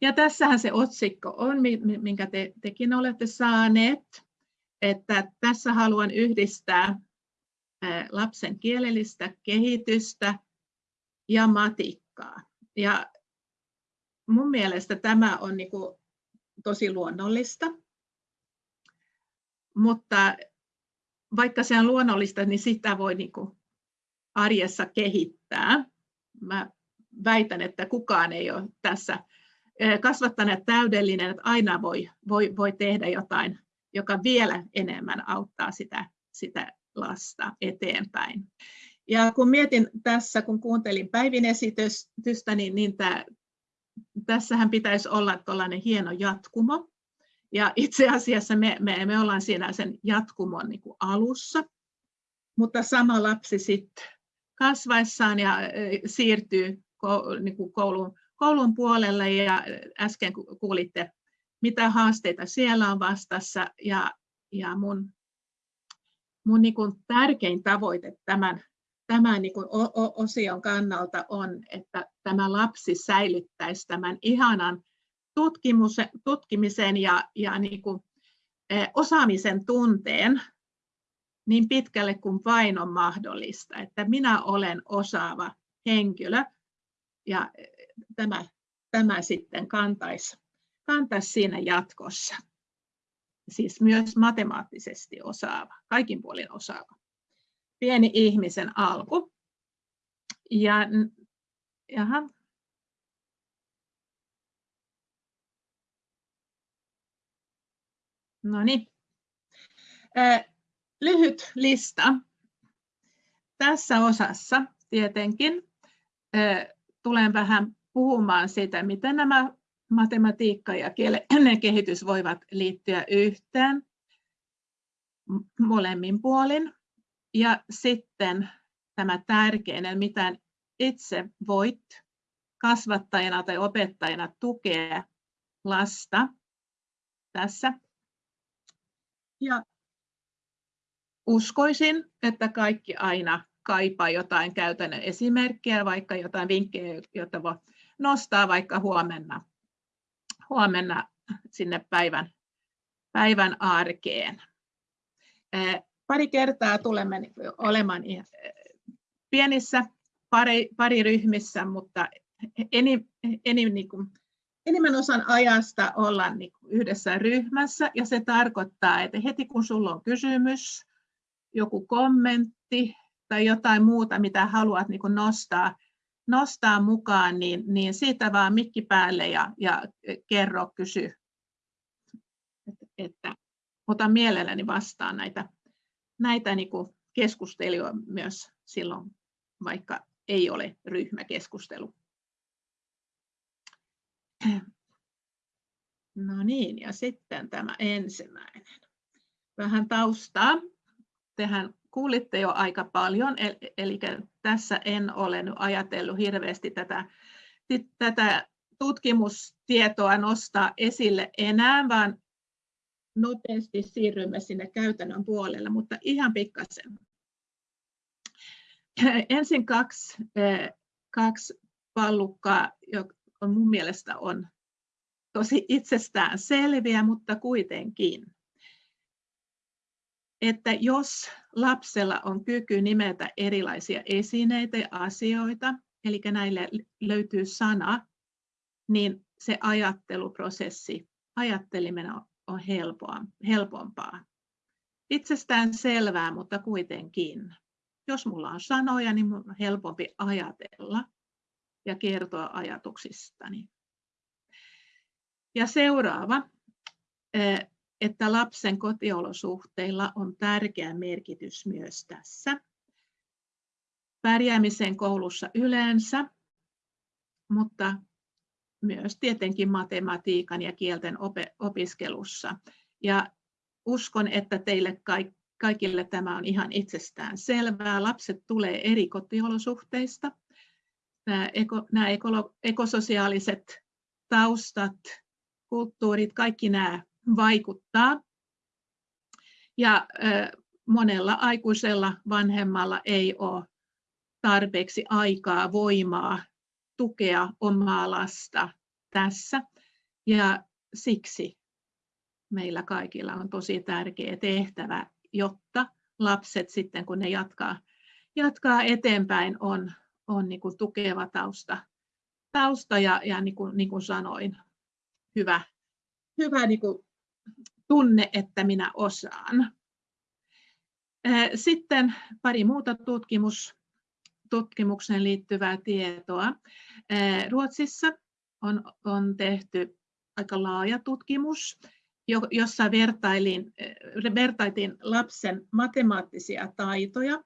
Ja tässähän se otsikko on, minkä te, tekin olette saaneet, että tässä haluan yhdistää lapsen kielellistä kehitystä ja matikkaa. Ja mun mielestä tämä on niin kuin tosi luonnollista, mutta vaikka se on luonnollista, niin sitä voi niin kuin arjessa kehittää. Mä väitän, että kukaan ei ole tässä kasvattaneet täydellinen, että aina voi, voi, voi tehdä jotain, joka vielä enemmän auttaa sitä, sitä lasta eteenpäin. Ja kun mietin tässä, kun kuuntelin Päivin esitystä, niin, niin tämä, tässähän pitäisi olla tällainen hieno jatkumo. Ja itse asiassa me, me, me ollaan siinä sen jatkumon niin alussa, mutta sama lapsi sitten kasvaessaan ja siirtyy niin kuin koulun, koulun puolelle ja äsken kuulitte, mitä haasteita siellä on vastassa. Ja, ja mun, mun niin kuin tärkein tavoite tämän, tämän niin kuin osion kannalta on, että tämä lapsi säilyttäisi tämän ihanan tutkimisen ja, ja niin kuin, osaamisen tunteen niin pitkälle kuin vain on mahdollista, että minä olen osaava henkilö ja tämä, tämä sitten kantaisi, kantaisi siinä jatkossa. Siis myös matemaattisesti osaava, kaikin puolin osaava. Pieni ihmisen alku. Ja, jaha. No niin. Lyhyt lista. Tässä osassa tietenkin tulen vähän puhumaan siitä, miten nämä matematiikka ja kielen kehitys voivat liittyä yhteen molemmin puolin. Ja sitten tämä tärkeinen, mitä itse voit kasvattajana tai opettajana tukea lasta tässä. Ja uskoisin, että kaikki aina kaipaa jotain käytännön esimerkkejä, vaikka jotain vinkkejä, joita voi nostaa vaikka huomenna, huomenna sinne päivän, päivän arkeen. Pari kertaa tulemme olemaan pienissä pari, pari ryhmissä, mutta enim, enim, niin kuin, enimmän osan ajasta ollaan niin yhdessä ryhmässä ja se tarkoittaa, että heti kun sulla on kysymys, joku kommentti tai jotain muuta, mitä haluat niin nostaa, nostaa mukaan, niin, niin siitä vaan mikki päälle ja, ja kerro, kysy. Että, että otan mielelläni vastaan näitä, näitä niin keskusteluja myös silloin, vaikka ei ole ryhmäkeskustelu. No niin, ja sitten tämä ensimmäinen. Vähän taustaa. Tehän kuulitte jo aika paljon, eli tässä en ole ajatellut hirveästi tätä, tätä tutkimustietoa nostaa esille enää, vaan nopeasti siirrymme sinne käytännön puolelle, mutta ihan pikkasen. Ensin kaksi, kaksi pallukkaa, joka mun mielestä on tosi itsestään selviä, mutta kuitenkin että jos lapsella on kyky nimetä erilaisia esineitä ja asioita, eli näille löytyy sana, niin se ajatteluprosessi, ajatteliminen on helpompaa. Itsestään selvää, mutta kuitenkin. Jos mulla on sanoja, niin mun on helpompi ajatella ja kertoa ajatuksistani. Ja seuraava, että lapsen kotiolosuhteilla on tärkeä merkitys myös tässä. Pärjäämisen koulussa yleensä, mutta myös tietenkin matematiikan ja kielten opiskelussa. Ja uskon, että teille kaikille tämä on ihan itsestään selvää. Lapset tulee eri kotiolosuhteista. Nämä, eko, nämä ekososiaaliset taustat, kulttuurit, kaikki nämä vaikuttaa. Ja monella aikuisella vanhemmalla ei ole tarpeeksi aikaa, voimaa tukea omaa lasta tässä. Ja siksi meillä kaikilla on tosi tärkeä tehtävä, jotta lapset sitten kun ne jatkaa, jatkaa eteenpäin on, on niin kuin tukeva tausta, tausta ja, ja niin, kuin, niin kuin sanoin, hyvä, hyvä niin kuin tunne, että minä osaan. Sitten pari muuta tutkimus, tutkimukseen liittyvää tietoa. Ruotsissa on, on tehty aika laaja tutkimus, jossa vertailin, vertailtiin lapsen matemaattisia taitoja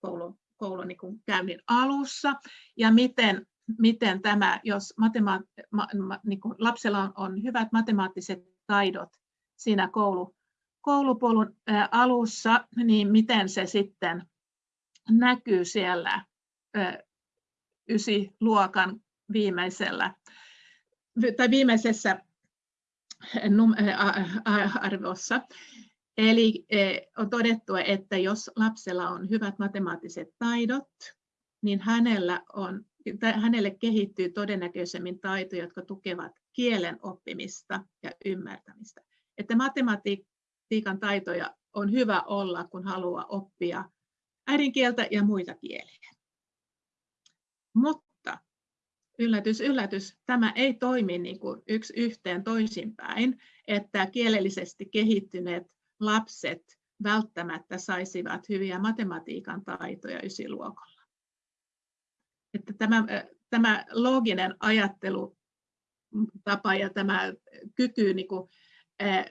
koulun, koulun niin käynnin alussa ja miten, miten tämä, jos matema, ma, ma, niin lapsella on, on hyvät matemaattiset taidot siinä koulu, koulupolun alussa, niin miten se sitten näkyy siellä ysiluokan viimeisellä tai viimeisessä arvossa. Eli on todettu, että jos lapsella on hyvät matemaattiset taidot, niin hänellä, on, hänelle kehittyy todennäköisemmin taitoja, jotka tukevat kielen oppimista ja ymmärtämistä. Että matematiikan taitoja on hyvä olla, kun haluaa oppia äidinkieltä ja muita kieliä. Mutta yllätys, yllätys, tämä ei toimi niin kuin yksi yhteen toisinpäin, että kielellisesti kehittyneet lapset välttämättä saisivat hyviä matematiikan taitoja ysiluokalla. Että tämä, tämä looginen ajattelutapa ja tämä kyky niin kuin,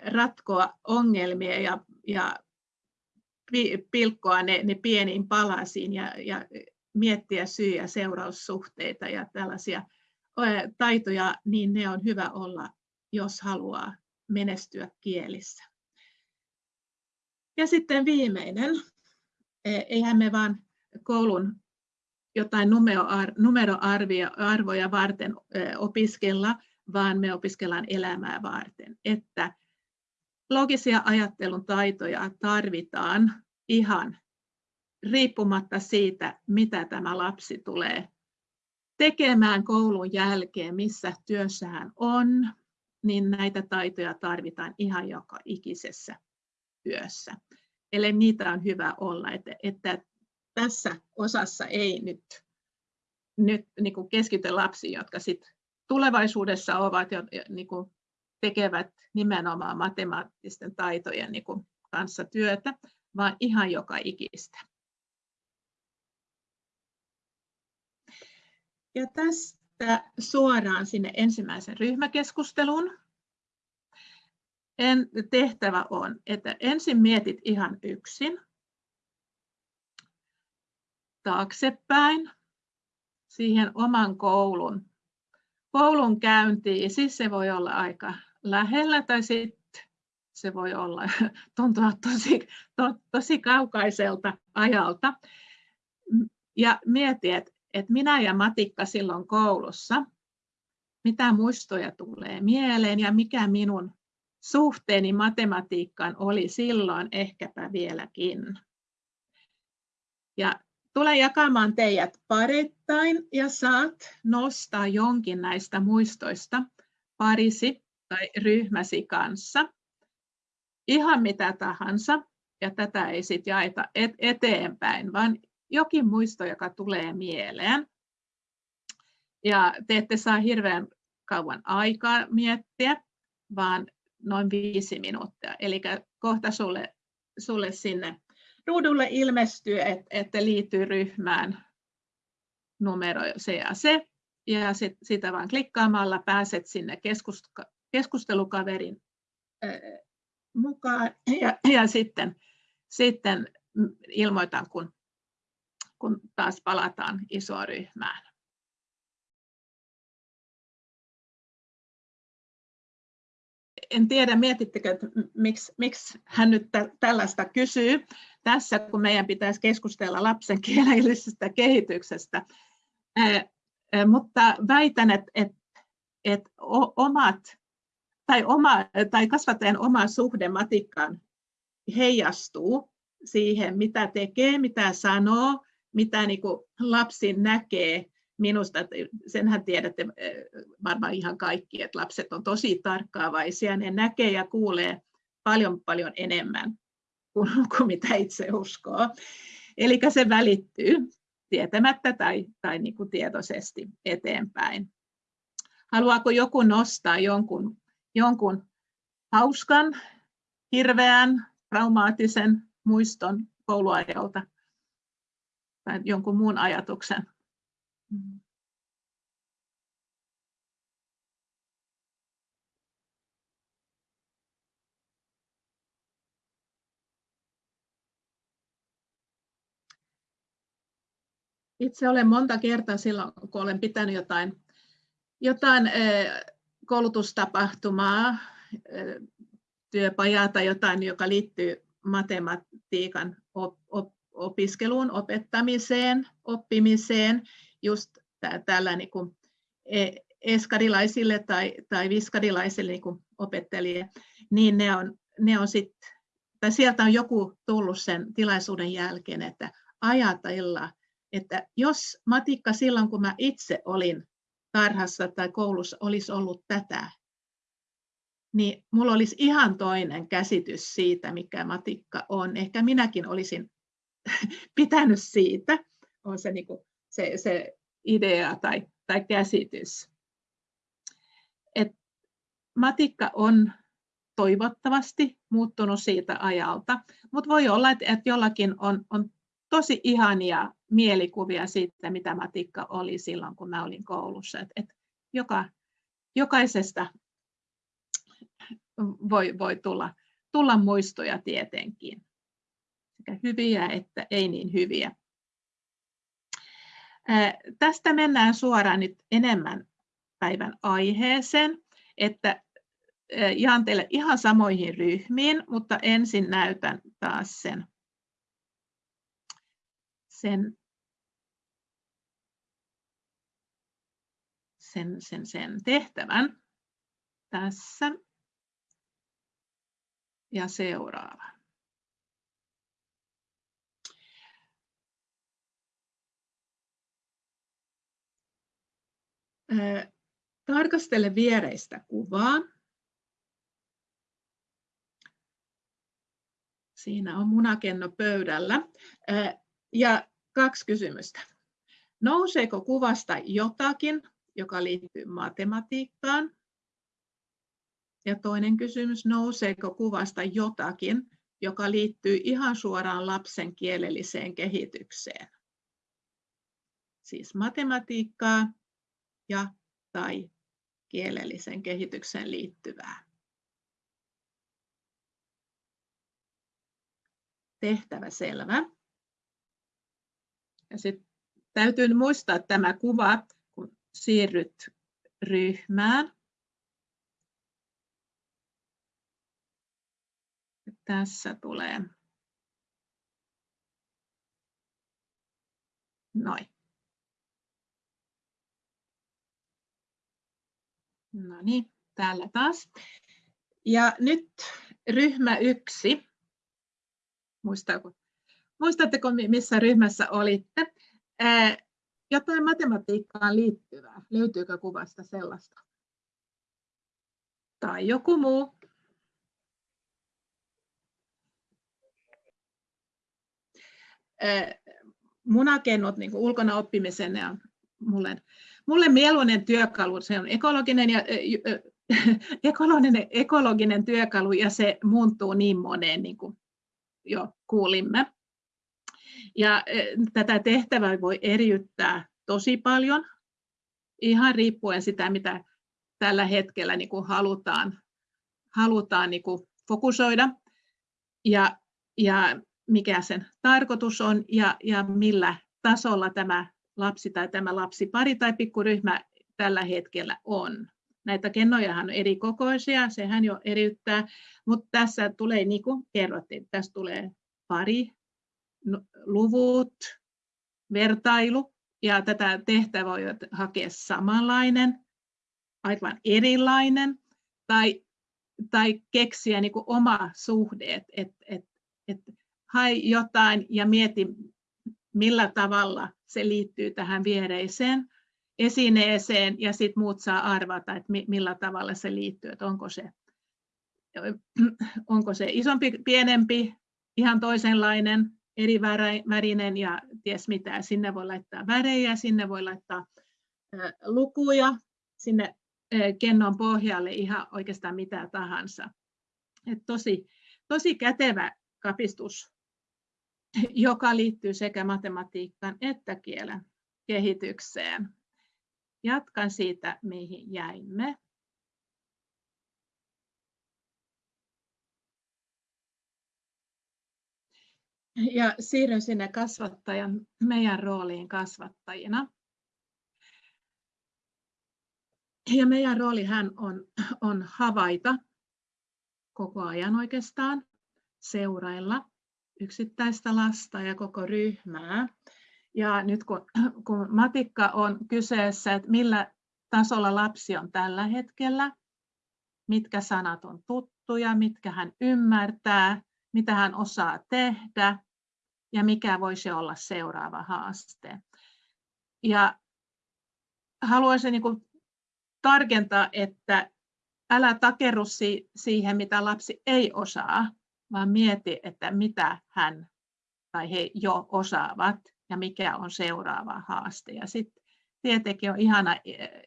ratkoa ongelmia ja, ja pilkkoa ne, ne pieniin palasiin ja, ja miettiä syy- ja seuraussuhteita ja tällaisia taitoja, niin ne on hyvä olla, jos haluaa menestyä kielissä. Ja viimeinen. E, eihän me vaan koulun jotain numeroarvoja varten opiskella, vaan me opiskellaan elämää varten. Että logisia ajattelun taitoja tarvitaan ihan riippumatta siitä, mitä tämä lapsi tulee tekemään koulun jälkeen, missä työssä hän on, niin näitä taitoja tarvitaan ihan joka ikisessä työssä. Eli niitä on hyvä olla, että, että tässä osassa ei nyt, nyt niin kuin keskitytä lapsiin, jotka sit tulevaisuudessa ovat jo, niin kuin tekevät nimenomaan matemaattisten taitojen niin kuin kanssa työtä, vaan ihan joka ikistä. Ja tästä suoraan sinne ensimmäisen ryhmäkeskusteluun. En, tehtävä on, että ensin mietit ihan yksin taaksepäin siihen oman koulun, koulun käyntiin. Siis se voi olla aika lähellä tai sitten se voi olla, tuntua tosi, to, tosi kaukaiselta ajalta. Ja mieti, että, että minä ja Matikka silloin koulussa, mitä muistoja tulee mieleen ja mikä minun suhteeni matematiikkaan oli silloin ehkäpä vieläkin. Ja tulen jakamaan teidät parittain ja saat nostaa jonkin näistä muistoista parisi tai ryhmäsi kanssa. Ihan mitä tahansa, ja tätä ei sitten jaeta eteenpäin, vaan jokin muisto, joka tulee mieleen. Ja te ette saa hirveän kauan aikaa miettiä, vaan noin viisi minuuttia. Eli kohta sulle, sulle sinne ruudulle ilmestyy, että, liittyy ryhmään numero se ja se. Ja sit, sitä vaan klikkaamalla pääset sinne keskustelukaverin mukaan. Ja, ja sitten, sitten ilmoitan, kun, kun taas palataan isoon ryhmään. en tiedä, mietittekö, että miksi, miksi hän nyt tällaista kysyy tässä, kun meidän pitäisi keskustella lapsen kielellisestä kehityksestä. mutta väitän, että, että, että omat, tai, oma, tai kasvattajan oma suhde matikkaan heijastuu siihen, mitä tekee, mitä sanoo, mitä niin kuin lapsi näkee minusta, senhän tiedätte varmaan ihan kaikki, että lapset on tosi tarkkaavaisia, ne näkee ja kuulee paljon paljon enemmän kuin, kuin mitä itse uskoo. Eli se välittyy tietämättä tai, tai niin kuin tietoisesti eteenpäin. Haluaako joku nostaa jonkun, jonkun hauskan, hirveän, traumaattisen muiston kouluajalta tai jonkun muun ajatuksen? Itse olen monta kertaa silloin, kun olen pitänyt jotain, jotain koulutustapahtumaa, työpajaa tai jotain, joka liittyy matematiikan opiskeluun, opettamiseen, oppimiseen, just tällä niin kuin e, eskarilaisille tai, tai viskarilaisille niin kuin opettajille, niin ne on, ne on sit, tai sieltä on joku tullut sen tilaisuuden jälkeen, että ajatella, että jos matikka silloin, kun mä itse olin tarhassa tai koulussa, olisi ollut tätä, niin mulla olisi ihan toinen käsitys siitä, mikä matikka on. Ehkä minäkin olisin pitänyt siitä, on se, niin kuin, se, se idea tai, tai käsitys. Et matikka on toivottavasti muuttunut siitä ajalta, mutta voi olla, että, jollakin on, on tosi ihania mielikuvia siitä, mitä matikka oli silloin, kun mä olin koulussa. Et, et joka, jokaisesta voi, voi tulla, tulla muistoja tietenkin, sekä hyviä että ei niin hyviä. Tästä mennään suoraan nyt enemmän päivän aiheeseen, että jaan teille ihan samoihin ryhmiin, mutta ensin näytän taas sen, sen, sen, sen, sen tehtävän tässä ja seuraava. Tarkastele viereistä kuvaa. Siinä on munakenno pöydällä. Ja kaksi kysymystä. Nouseeko kuvasta jotakin, joka liittyy matematiikkaan? Ja toinen kysymys, nouseeko kuvasta jotakin, joka liittyy ihan suoraan lapsen kielelliseen kehitykseen? Siis matematiikkaa ja tai kielellisen kehitykseen liittyvää. Tehtävä selvä. Ja sitten täytyy muistaa tämä kuva, kun siirryt ryhmään. Tässä tulee. Noin. No niin, täällä taas. Ja nyt ryhmä yksi. Muistaako, muistatteko, missä ryhmässä olitte? Jotain matematiikkaan liittyvää. Löytyykö kuvasta sellaista? Tai joku muu? munakennot niin ulkona oppimisen on mulle, mulle mieluinen työkalu. Se on ekologinen, ja, ekologinen, ekologinen työkalu ja se muuntuu niin moneen, niin kuin jo kuulimme. Ja tätä tehtävää voi eriyttää tosi paljon, ihan riippuen sitä, mitä tällä hetkellä niin kuin halutaan, halutaan niin kuin fokusoida. Ja, ja mikä sen tarkoitus on ja, ja millä tasolla tämä lapsi tai tämä lapsipari tai pikkuryhmä tällä hetkellä on. Näitä kennojahan on eri kokoisia, sehän jo eriyttää, mutta tässä tulee, niin kuin kerrottiin, tässä tulee pari, luvut, vertailu, ja tätä tehtävää voi hakea samanlainen, aivan erilainen, tai, tai keksiä niin kuin oma suhde, että et, et, et hae jotain ja mieti, millä tavalla se liittyy tähän viereiseen. esineeseen ja sitten muut saa arvata, että millä tavalla se liittyy, että onko se, onko se isompi, pienempi, ihan toisenlainen, eri värinen ja ties mitä. Sinne voi laittaa värejä, sinne voi laittaa lukuja, sinne kennon pohjalle ihan oikeastaan mitä tahansa. Et tosi, tosi kätevä kapistus, joka liittyy sekä matematiikkaan että kielen kehitykseen. Jatkan siitä, mihin jäimme. Ja siirryn sinne kasvattajan, meidän rooliin kasvattajina. Ja meidän rooli hän on, on havaita koko ajan oikeastaan, seurailla yksittäistä lasta ja koko ryhmää. Ja nyt kun, kun matikka on kyseessä, että millä tasolla lapsi on tällä hetkellä, mitkä sanat on tuttuja, mitkä hän ymmärtää, mitä hän osaa tehdä ja mikä voisi olla seuraava haaste. Ja haluaisin niin kuin tarkentaa, että älä takerru siihen, mitä lapsi ei osaa, vaan mieti, että mitä hän tai he jo osaavat ja mikä on seuraava haaste. Ja sitten tietenkin on ihana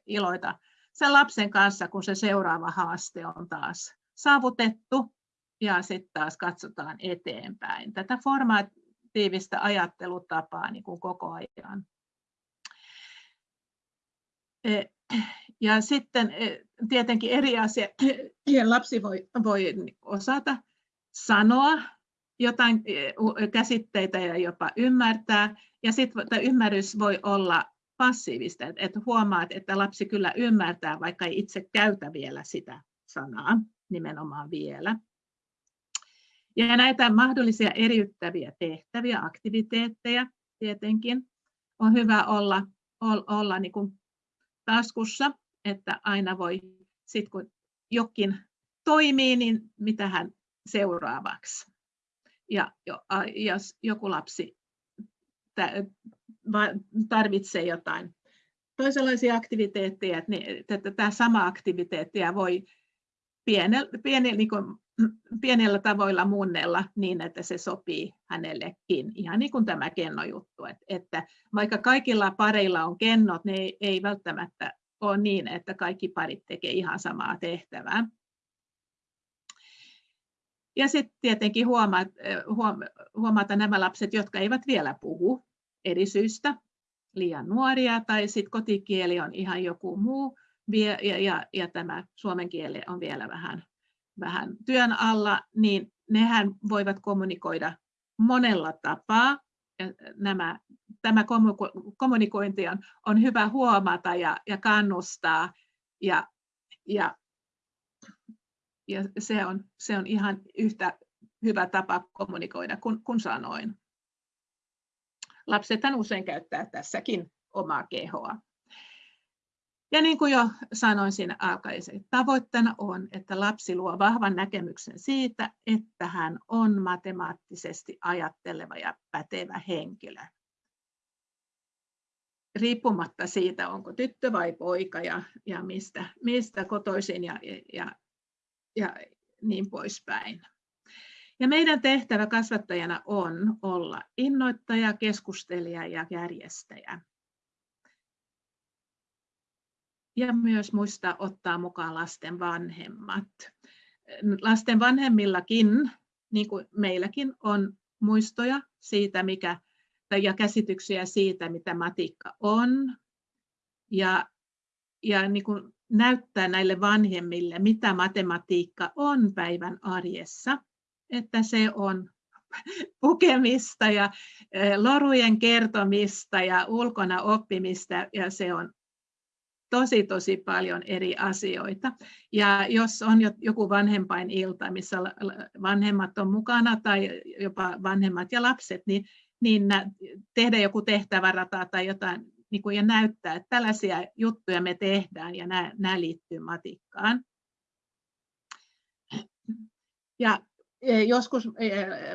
iloita sen lapsen kanssa, kun se seuraava haaste on taas saavutettu ja sitten taas katsotaan eteenpäin. Tätä formatiivista ajattelutapaa niin kuin koko ajan. E, ja sitten e, tietenkin eri asia, lapsi voi, voi osata sanoa jotain e, käsitteitä ja jopa ymmärtää, ja sitten ymmärrys voi olla passiivista, että huomaat, että lapsi kyllä ymmärtää, vaikka ei itse käytä vielä sitä sanaa nimenomaan vielä. Ja näitä mahdollisia eriyttäviä tehtäviä, aktiviteetteja tietenkin on hyvä olla, olla niin kuin taskussa, että aina voi, sit kun jokin toimii, niin mitä hän seuraavaksi. Ja jos joku lapsi tarvitsee jotain toisenlaisia aktiviteetteja, niin että tämä sama aktiviteettia voi pienellä, pienellä, niin pienellä tavoilla muunnella niin, että se sopii hänellekin. Ihan niin kuin tämä kennojuttu, että, että vaikka kaikilla pareilla on kennot, niin ei, ei välttämättä ole niin, että kaikki parit tekee ihan samaa tehtävää. Ja sitten tietenkin huomata, huomata nämä lapset, jotka eivät vielä puhu eri syistä, liian nuoria, tai sitten kotikieli on ihan joku muu, ja, ja, ja tämä suomen kieli on vielä vähän, vähän työn alla, niin nehän voivat kommunikoida monella tapaa. Ja nämä, tämä kommunikointi on, on hyvä huomata ja, ja kannustaa, ja, ja, ja se, on, se on ihan yhtä hyvä tapa kommunikoida kuin, kuin sanoin. Lapsethan usein käyttää tässäkin omaa kehoa. Ja niin kuin jo sanoin siinä alkaisen, tavoitteena on, että lapsi luo vahvan näkemyksen siitä, että hän on matemaattisesti ajatteleva ja pätevä henkilö. Riippumatta siitä, onko tyttö vai poika ja, ja mistä, mistä kotoisin ja, ja, ja niin poispäin. Ja meidän tehtävä kasvattajana on olla innoittaja, keskustelija ja järjestäjä ja myös muistaa ottaa mukaan lasten vanhemmat. Lasten vanhemmillakin, niin kuin meilläkin, on muistoja siitä, mikä, ja käsityksiä siitä, mitä matikka on, ja, ja niin kuin näyttää näille vanhemmille, mitä matematiikka on päivän arjessa, että se on pukemista ja lorujen kertomista ja ulkona oppimista ja se on tosi tosi paljon eri asioita. Ja jos on joku vanhempain ilta, missä vanhemmat on mukana tai jopa vanhemmat ja lapset, niin, niin tehdä joku tehtävärata tai jotain niin kuin, ja näyttää, että tällaisia juttuja me tehdään ja nämä, nämä liittyy matikkaan. Ja e, joskus e,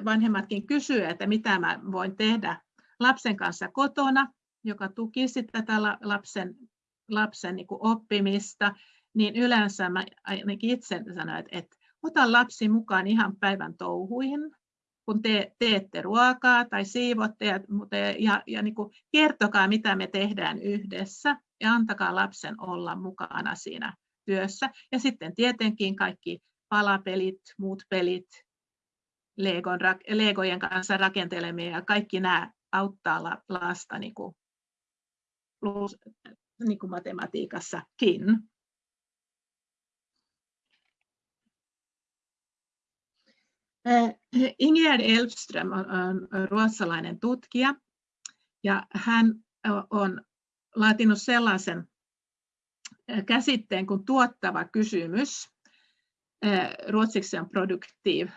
vanhemmatkin kysyvät, että mitä mä voin tehdä lapsen kanssa kotona, joka tukisi tätä lapsen lapsen niin oppimista, niin yleensä mä ainakin itse sanon, että, että ota lapsi mukaan ihan päivän touhuihin, kun te, teette ruokaa tai siivotte ja, ja, ja niin kuin kertokaa, mitä me tehdään yhdessä ja antakaa lapsen olla mukana siinä työssä. Ja sitten tietenkin kaikki palapelit, muut pelit, Legon, Legojen kanssa rakentelemia ja kaikki nämä auttaa lasta niin kuin, niin kuin matematiikassakin. Eh, Ingegerd Elfström on ruotsalainen tutkija ja hän on laatinut sellaisen käsitteen kuin tuottava kysymys. Ruotsiksi on produktiv.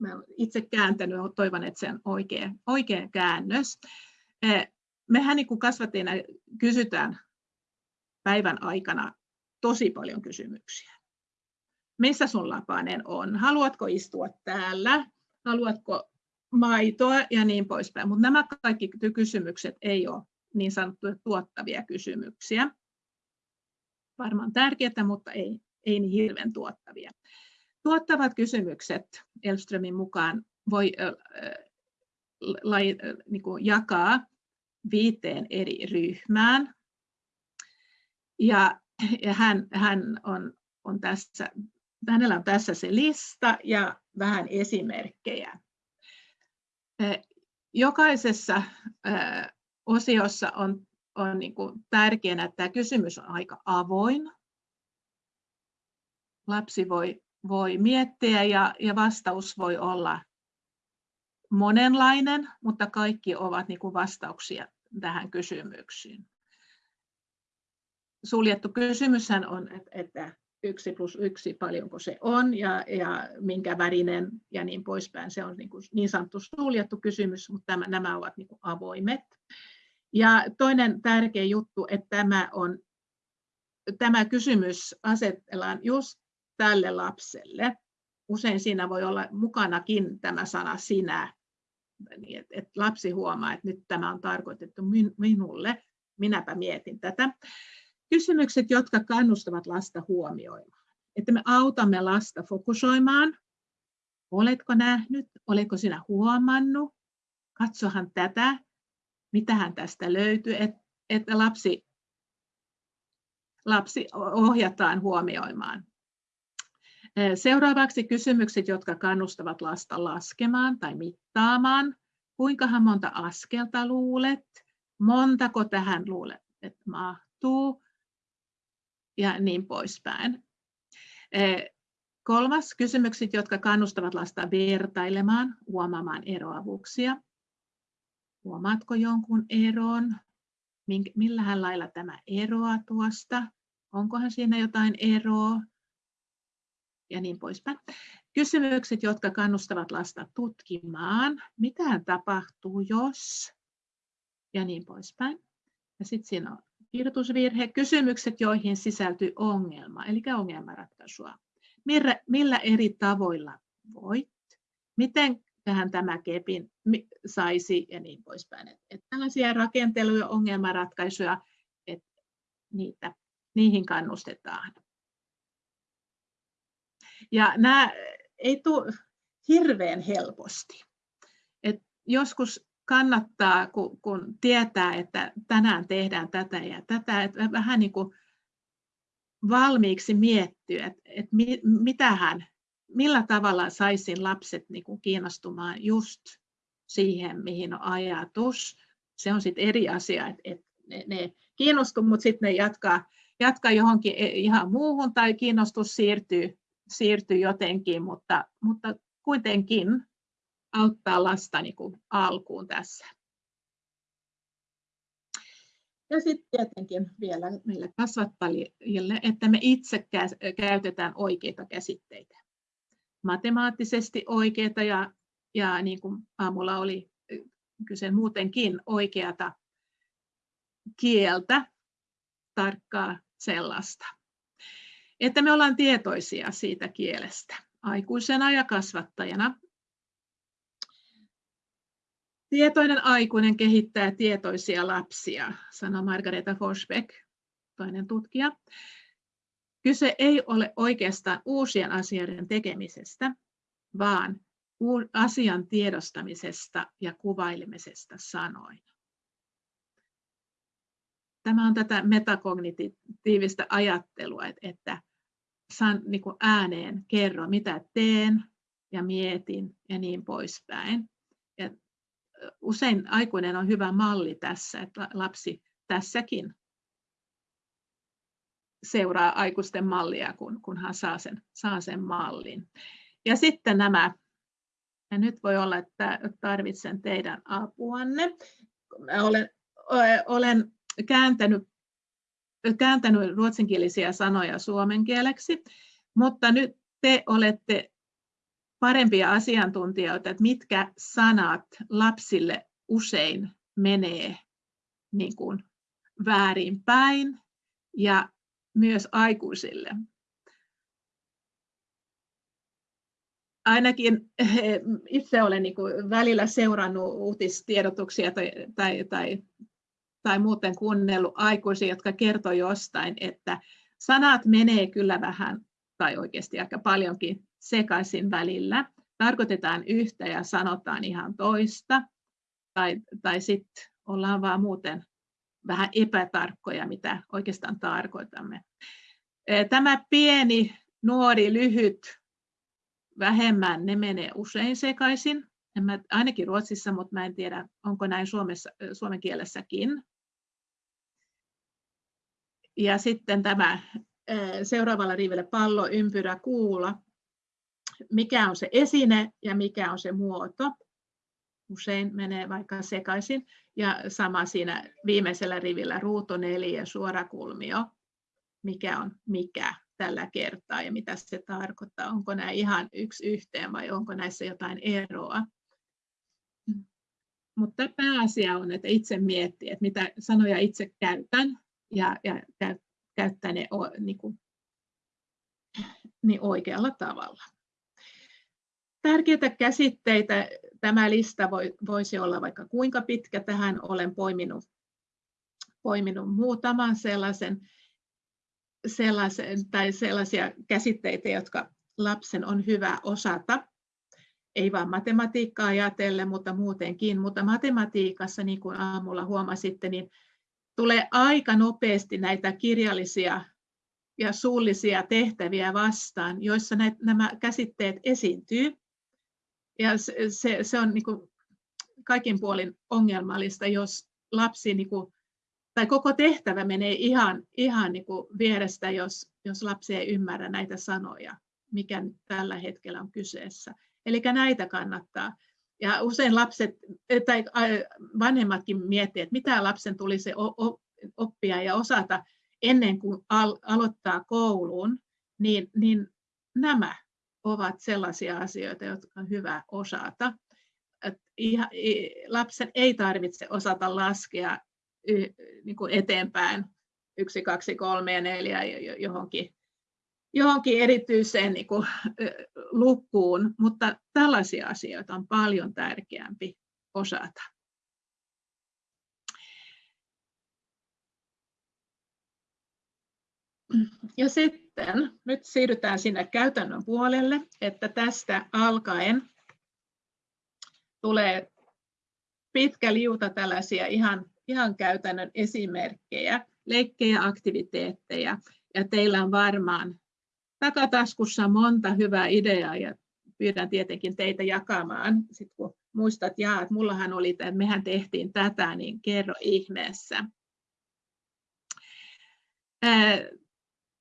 Mä olen itse kääntänyt, toivon, että se on oikea, oikea käännös. Mehän niin kuin kasvattajina kysytään päivän aikana tosi paljon kysymyksiä missä sun lapanen on, haluatko istua täällä, haluatko maitoa ja niin poispäin. Mutta nämä kaikki kysymykset ei ole niin sanottuja tuottavia kysymyksiä. Varmaan tärkeää, mutta ei, ei niin hirveän tuottavia. Tuottavat kysymykset Elströmin mukaan voi niin kuin jakaa viiteen eri ryhmään. Ja, ja hän, hän on, on tässä hänellä on tässä se lista ja vähän esimerkkejä. Jokaisessa osiossa on, on niin kuin tärkeänä, että tämä kysymys on aika avoin. Lapsi voi, voi miettiä ja, ja vastaus voi olla monenlainen, mutta kaikki ovat niin kuin vastauksia tähän kysymyksiin. Suljettu kysymyshän on, että yksi plus yksi, paljonko se on ja, ja minkä värinen ja niin poispäin. Se on niin, kuin niin sanottu suljettu kysymys, mutta tämä, nämä ovat niin kuin avoimet. Ja toinen tärkeä juttu, että tämä, on, tämä kysymys asetellaan just tälle lapselle. Usein siinä voi olla mukanakin tämä sana sinä, niin että, että lapsi huomaa, että nyt tämä on tarkoitettu minulle, minäpä mietin tätä. Kysymykset, jotka kannustavat lasta huomioimaan. Että me autamme lasta fokusoimaan. Oletko nähnyt? Oletko sinä huomannut? Katsohan tätä. Mitähän tästä löytyy? Että lapsi, lapsi ohjataan huomioimaan. Seuraavaksi kysymykset, jotka kannustavat lasta laskemaan tai mittaamaan. Kuinka monta askelta luulet? Montako tähän luulet, että mahtuu? ja niin poispäin. Kolmas, kysymykset, jotka kannustavat lasta vertailemaan, huomaamaan eroavuuksia. Huomaatko jonkun eron? Millähän lailla tämä eroaa tuosta? Onkohan siinä jotain eroa? Ja niin poispäin. Kysymykset, jotka kannustavat lasta tutkimaan. Mitä tapahtuu, jos? Ja niin poispäin. Ja sitten siinä on kirjoitusvirhe, kysymykset, joihin sisältyy ongelma, eli ongelmanratkaisua. Millä, millä eri tavoilla voit? Miten tähän tämä kepin saisi ja niin poispäin. Että tällaisia rakenteluja, ongelmanratkaisuja, että niitä, niihin kannustetaan. Ja nämä ei tule hirveän helposti. Et joskus kannattaa, kun, kun tietää, että tänään tehdään tätä ja tätä, että vähän niin kuin valmiiksi miettiä, että, että mitähän, millä tavalla saisin lapset niin kuin kiinnostumaan just siihen, mihin on ajatus. Se on sitten eri asia, että, että ne, ne kiinnostuu, mutta sitten ne jatkaa, jatkaa johonkin e, ihan muuhun tai kiinnostus siirtyy, siirtyy jotenkin, mutta, mutta kuitenkin auttaa lasta niin kuin alkuun tässä. Ja sitten tietenkin vielä meille kasvattajille, että me itse käytetään oikeita käsitteitä. Matemaattisesti oikeita ja, ja niin kuin aamulla oli kyse muutenkin oikeata kieltä, tarkkaa sellaista. Että me ollaan tietoisia siitä kielestä aikuisena ja kasvattajana Tietoinen aikuinen kehittää tietoisia lapsia, sanoi Margareta Forsbeck, toinen tutkija. Kyse ei ole oikeastaan uusien asioiden tekemisestä, vaan asian tiedostamisesta ja kuvailemisesta sanoin. Tämä on tätä metakognitiivista ajattelua, että san, niin kuin ääneen kerro, mitä teen ja mietin ja niin poispäin. Ja usein aikuinen on hyvä malli tässä, että lapsi tässäkin seuraa aikuisten mallia, kun, kun hän saa sen, saa sen mallin. Ja sitten nämä, ja nyt voi olla, että tarvitsen teidän apuanne. Olen, olen kääntänyt, kääntänyt ruotsinkielisiä sanoja suomen kieleksi, mutta nyt te olette parempia asiantuntijoita, että mitkä sanat lapsille usein menee niin kuin väärinpäin ja myös aikuisille. Ainakin eh, itse olen niin kuin välillä seurannut uutistiedotuksia tai, tai, tai, tai muuten kuunnellut aikuisia, jotka kertovat jostain, että sanat menee kyllä vähän tai oikeasti aika paljonkin sekaisin välillä. Tarkoitetaan yhtä ja sanotaan ihan toista, tai, tai sitten ollaan vaan muuten vähän epätarkkoja, mitä oikeastaan tarkoitamme. Tämä pieni, nuori, lyhyt, vähemmän, ne menee usein sekaisin. En mä, ainakin Ruotsissa, mutta mä en tiedä, onko näin Suomessa, suomen kielessäkin. Ja sitten tämä seuraavalla rivillä pallo, ympyrä, kuula. Mikä on se esine ja mikä on se muoto? Usein menee vaikka sekaisin. Ja sama siinä viimeisellä rivillä ruuto neljä, suorakulmio. Mikä on mikä tällä kertaa ja mitä se tarkoittaa? Onko nämä ihan yksi yhteen vai onko näissä jotain eroa? Mutta pääasia on, että itse miettii, että mitä sanoja itse käytän ja, ja käyttää ne niin kuin, niin oikealla tavalla. Tärkeitä käsitteitä, tämä lista voi, voisi olla vaikka kuinka pitkä, tähän olen poiminut, poiminut muutaman sellaisen, sellaisen tai sellaisia käsitteitä, jotka lapsen on hyvä osata, ei vain matematiikkaa ajatellen, mutta muutenkin. Mutta matematiikassa, niin kuin aamulla huomasitte, niin tulee aika nopeasti näitä kirjallisia ja suullisia tehtäviä vastaan, joissa näitä, nämä käsitteet esiintyy. Ja se, se, se on niin kuin kaikin puolin ongelmallista, jos lapsi niin kuin, tai koko tehtävä menee ihan, ihan niin kuin vierestä, jos, jos lapsi ei ymmärrä näitä sanoja, mikä tällä hetkellä on kyseessä. Eli näitä kannattaa ja usein lapset tai vanhemmatkin miettivät, että mitä lapsen tulisi oppia ja osata ennen kuin aloittaa kouluun, niin, niin nämä ovat sellaisia asioita, jotka on hyvä osata. lapsen ei tarvitse osata laskea niin kuin eteenpäin yksi, kaksi, kolme ja neljä johonkin johonkin erityiseen niin kuin, lukuun, mutta tällaisia asioita on paljon tärkeämpi osata. Ja sitten nyt siirrytään sinne käytännön puolelle, että tästä alkaen tulee pitkä liuta tällaisia ihan, ihan käytännön esimerkkejä, leikkejä, aktiviteetteja, ja teillä on varmaan takataskussa monta hyvää ideaa ja pyydän tietenkin teitä jakamaan, sit kun muistat, jaa, että mullahan oli, että mehän tehtiin tätä, niin kerro ihmeessä. Ää,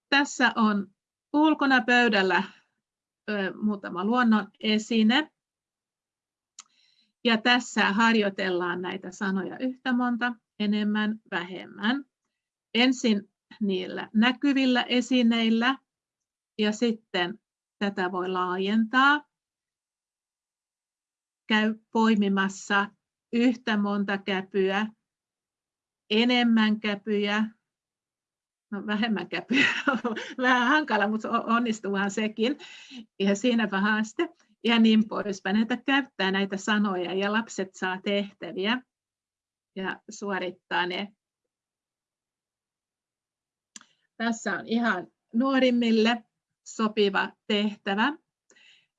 tässä on ulkona pöydällä ää, muutama luonnon esine. Ja tässä harjoitellaan näitä sanoja yhtä monta, enemmän, vähemmän. Ensin niillä näkyvillä esineillä ja sitten tätä voi laajentaa. Käy poimimassa yhtä monta käpyä, enemmän käpyjä, no vähemmän käpyä, vähän hankala, mutta onnistuuhan sekin. Ja siinäpä haaste. ja niin poispäin. Että käyttää näitä sanoja ja lapset saa tehtäviä ja suorittaa ne. Tässä on ihan nuorimmille sopiva tehtävä.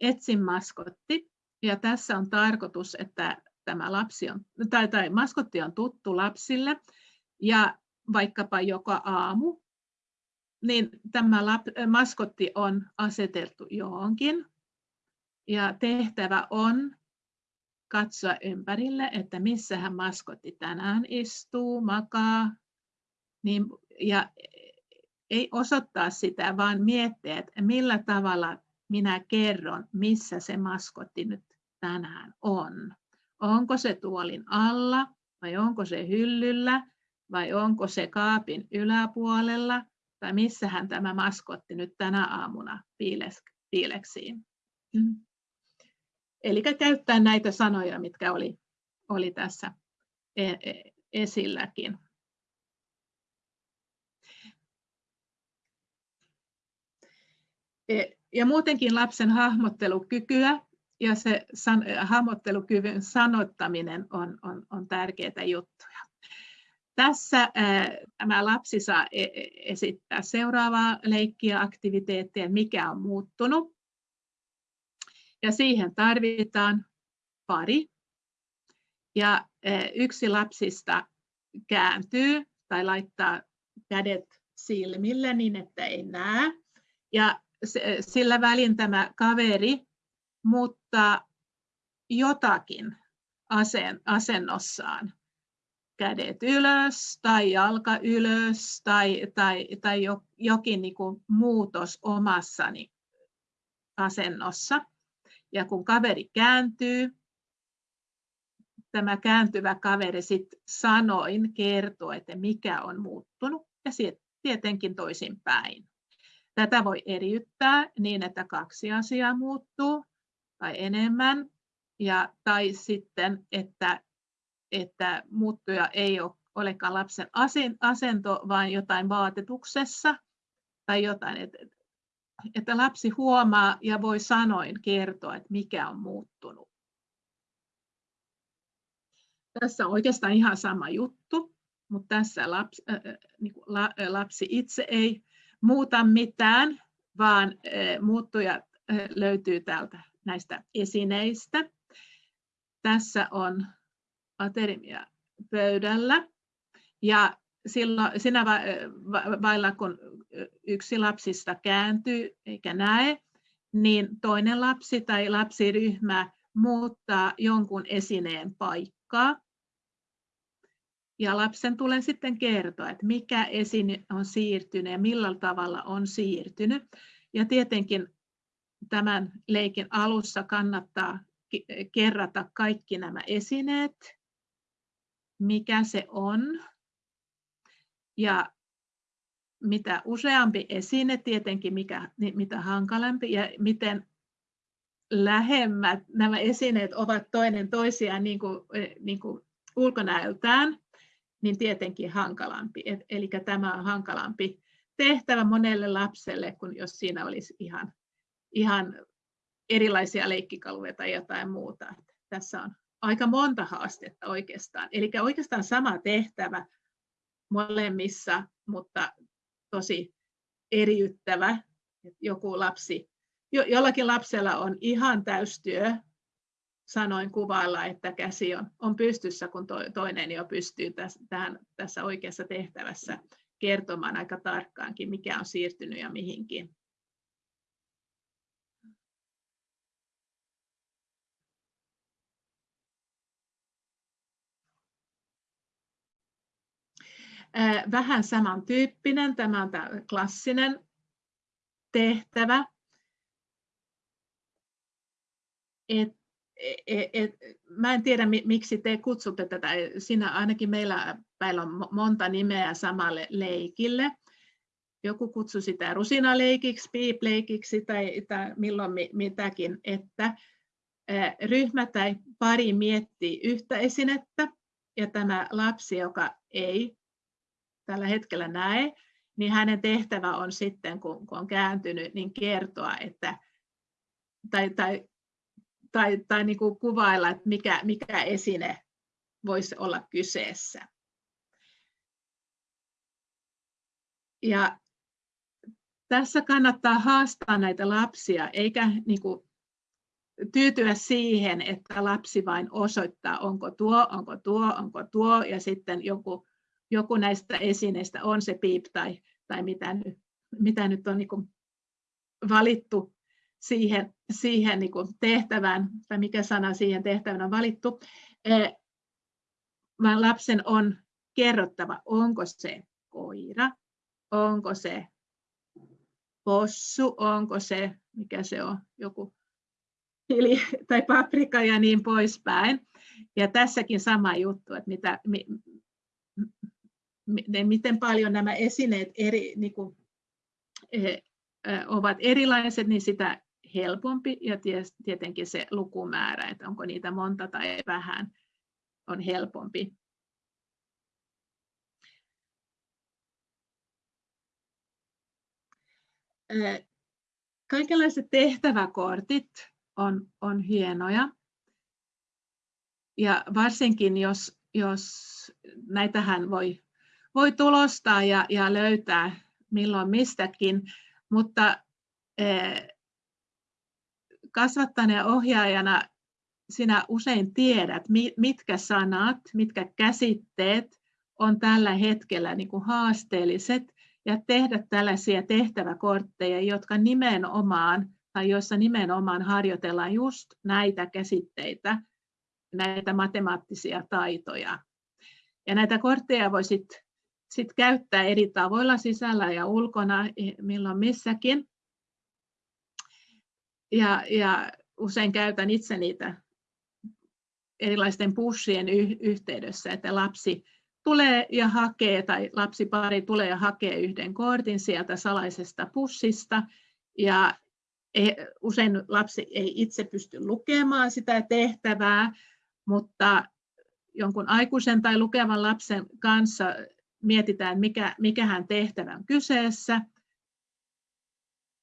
Etsin maskotti. Ja tässä on tarkoitus, että tämä lapsi on, tai, tai maskotti on tuttu lapsille ja vaikkapa joka aamu, niin tämä lap, maskotti on aseteltu johonkin ja tehtävä on katsoa ympärille, että missähän maskotti tänään istuu, makaa, niin, ja ei osoittaa sitä, vaan miettiä, että millä tavalla minä kerron, missä se maskotti nyt tänään on. Onko se tuolin alla vai onko se hyllyllä vai onko se kaapin yläpuolella tai missähän tämä maskotti nyt tänä aamuna piileksii. Mm. Eli käyttää näitä sanoja, mitkä oli, oli tässä e, e, esilläkin. Ja muutenkin lapsen hahmottelukykyä ja se san, hahmottelukyvyn sanottaminen on, on, on tärkeitä juttuja. Tässä tämä lapsi saa esittää seuraavaa leikkiä, aktiviteettia, mikä on muuttunut. Ja siihen tarvitaan pari. Ja yksi lapsista kääntyy tai laittaa kädet silmille niin, että ei näe. Ja sillä välin tämä kaveri muuttaa jotakin asennossaan. Kädet ylös tai jalka ylös tai, tai, tai jokin niin kuin muutos omassani asennossa. Ja kun kaveri kääntyy, tämä kääntyvä kaveri sitten sanoin kertoo, että mikä on muuttunut ja tietenkin toisinpäin. Tätä voi eriyttää niin, että kaksi asiaa muuttuu tai enemmän, ja, tai sitten, että, että muuttuja ei ole, olekaan lapsen asento, vaan jotain vaatetuksessa tai jotain, että, lapsi huomaa ja voi sanoin kertoa, että mikä on muuttunut. Tässä on oikeastaan ihan sama juttu, mutta tässä lapsi, äh, niin la, lapsi itse ei muuta mitään, vaan äh, muuttuja äh, löytyy täältä näistä esineistä. Tässä on aterimia pöydällä ja silloin, sinä vailla, kun yksi lapsista kääntyy eikä näe, niin toinen lapsi tai lapsiryhmä muuttaa jonkun esineen paikkaa. Ja lapsen tulee sitten kertoa, että mikä esine on siirtynyt ja millä tavalla on siirtynyt. Ja tietenkin tämän leikin alussa kannattaa kerrata kaikki nämä esineet, mikä se on. Ja mitä useampi esine, tietenkin mikä, mitä hankalampi ja miten lähemmät nämä esineet ovat toinen toisiaan niin kuin, niin kuin ulkonäöltään, niin tietenkin hankalampi. Eli tämä on hankalampi tehtävä monelle lapselle, kun jos siinä olisi ihan ihan erilaisia leikkikaluja tai jotain muuta. Tässä on aika monta haastetta oikeastaan. Eli oikeastaan sama tehtävä molemmissa, mutta tosi eriyttävä. Joku lapsi, jo, jollakin lapsella on ihan täystyö, sanoin kuvailla, että käsi on, on pystyssä, kun to, toinen jo pystyy tässä, tähän, tässä oikeassa tehtävässä kertomaan aika tarkkaankin, mikä on siirtynyt ja mihinkin. vähän samantyyppinen. Tämä on tämä klassinen tehtävä. Et, et, et, mä en tiedä, miksi te kutsutte tätä. Siinä ainakin meillä päillä on monta nimeä samalle leikille. Joku kutsui sitä rusinaleikiksi, piipleikiksi tai, tai milloin mitäkin, että ryhmä tai pari miettii yhtä esinettä ja tämä lapsi, joka ei tällä hetkellä näe, niin hänen tehtävä on sitten, kun, kun on kääntynyt, niin kertoa, että, tai, tai tai, tai niin kuin kuvailla, että mikä, mikä esine voisi olla kyseessä. Ja tässä kannattaa haastaa näitä lapsia, eikä niin kuin tyytyä siihen, että lapsi vain osoittaa, onko tuo, onko tuo, onko tuo, ja sitten joku, joku näistä esineistä on se piip tai, tai mitä, nyt, mitä nyt on niin valittu siihen, siihen niin tehtävään, tai mikä sana siihen tehtävään on valittu, e, vaan lapsen on kerrottava, onko se koira, onko se possu, onko se, mikä se on, joku chili tai paprika ja niin poispäin. Ja tässäkin sama juttu, että mitä, mi, miten paljon nämä esineet eri, niin kuin, e, ovat erilaiset, niin sitä helpompi ja tietenkin se lukumäärä, että onko niitä monta tai vähän, on helpompi. Kaikenlaiset tehtäväkortit on, on hienoja. Ja varsinkin jos, jos näitähän voi, voi tulostaa ja, ja löytää milloin mistäkin, mutta kasvattajana ja ohjaajana sinä usein tiedät, mitkä sanat, mitkä käsitteet on tällä hetkellä niin kuin haasteelliset ja tehdä tällaisia tehtäväkortteja, jotka nimenomaan tai joissa nimenomaan harjoitellaan just näitä käsitteitä, näitä matemaattisia taitoja. Ja näitä kortteja voi sitten sit käyttää eri tavoilla sisällä ja ulkona, milloin missäkin. Ja, ja usein käytän itse niitä erilaisten pushien yhteydessä, että lapsi tulee ja hakee, tai lapsipari tulee ja hakee yhden kortin sieltä salaisesta pussista, ja usein lapsi ei itse pysty lukemaan sitä tehtävää, mutta jonkun aikuisen tai lukevan lapsen kanssa mietitään, mikä, mikähän tehtävä on kyseessä,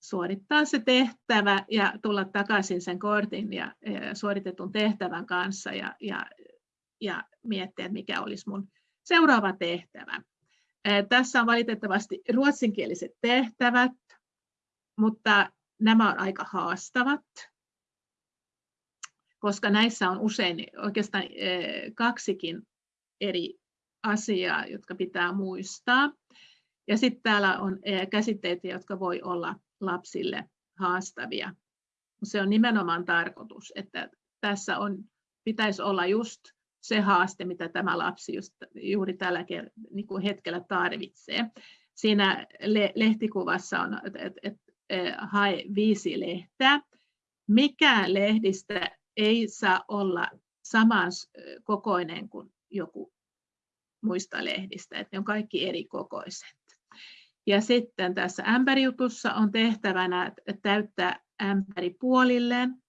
suorittaa se tehtävä ja tulla takaisin sen kortin ja, suoritetun tehtävän kanssa ja, ja, ja miettiä, mikä olisi mun seuraava tehtävä. Tässä on valitettavasti ruotsinkieliset tehtävät, mutta nämä on aika haastavat, koska näissä on usein oikeastaan kaksikin eri asiaa, jotka pitää muistaa. Ja sitten täällä on käsitteitä, jotka voi olla lapsille haastavia. Se on nimenomaan tarkoitus, että tässä on, pitäisi olla just se haaste, mitä tämä lapsi just, juuri tällä niin hetkellä tarvitsee. Siinä lehtikuvassa on, että, että hae viisi lehteä. Mikään lehdistä ei saa olla saman kokoinen kuin joku muista lehdistä, että ne on kaikki eri kokoiset. Ja sitten tässä ämpärijutussa on tehtävänä täyttää ämpäri puolilleen.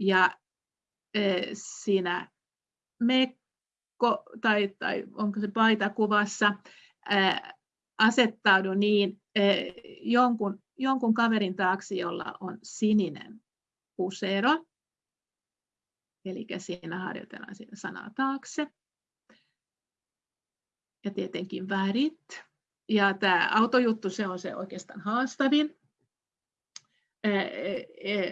Ja siinä mekko, tai, tai onko se paita kuvassa, asettaudu niin jonkun, jonkun kaverin taakse, jolla on sininen pusero. Eli siinä harjoitellaan siinä sanaa taakse. Ja tietenkin värit. Ja tämä autojuttu, se on se oikeastaan haastavin.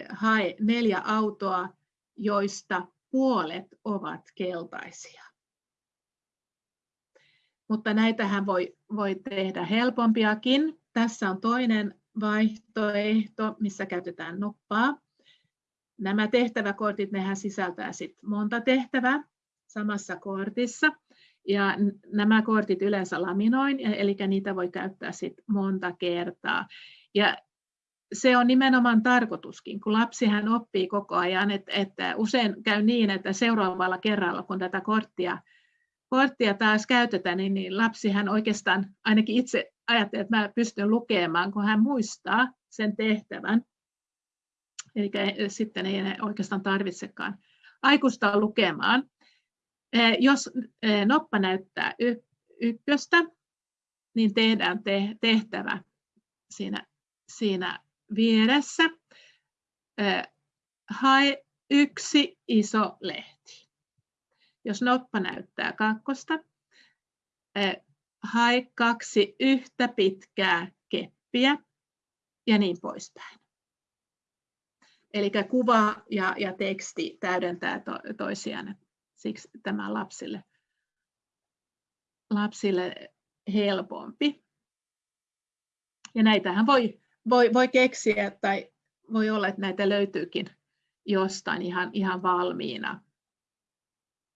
Hae neljä autoa, joista puolet ovat keltaisia mutta näitähän voi, voi tehdä helpompiakin. Tässä on toinen vaihtoehto, missä käytetään noppaa. Nämä tehtäväkortit, nehän sisältää sit monta tehtävää samassa kortissa. Ja nämä kortit yleensä laminoin, eli niitä voi käyttää sit monta kertaa. Ja se on nimenomaan tarkoituskin, kun lapsihan oppii koko ajan, että, että usein käy niin, että seuraavalla kerralla, kun tätä korttia korttia taas käytetään, niin, niin lapsihan oikeastaan ainakin itse ajattelee, että mä pystyn lukemaan, kun hän muistaa sen tehtävän. Eli sitten ei oikeastaan tarvitsekaan aikuista lukemaan. Eh, jos eh, noppa näyttää ykköstä, niin tehdään tehtävä siinä, siinä vieressä. Eh, hae yksi iso lehti. Jos noppa näyttää kakkosta, hae kaksi yhtä pitkää keppiä ja niin poispäin. Eli kuva ja, ja teksti täydentää to, toisiaan, siksi tämä lapsille, lapsille helpompi. Ja näitähän voi, voi, voi keksiä tai voi olla, että näitä löytyykin jostain ihan, ihan valmiina.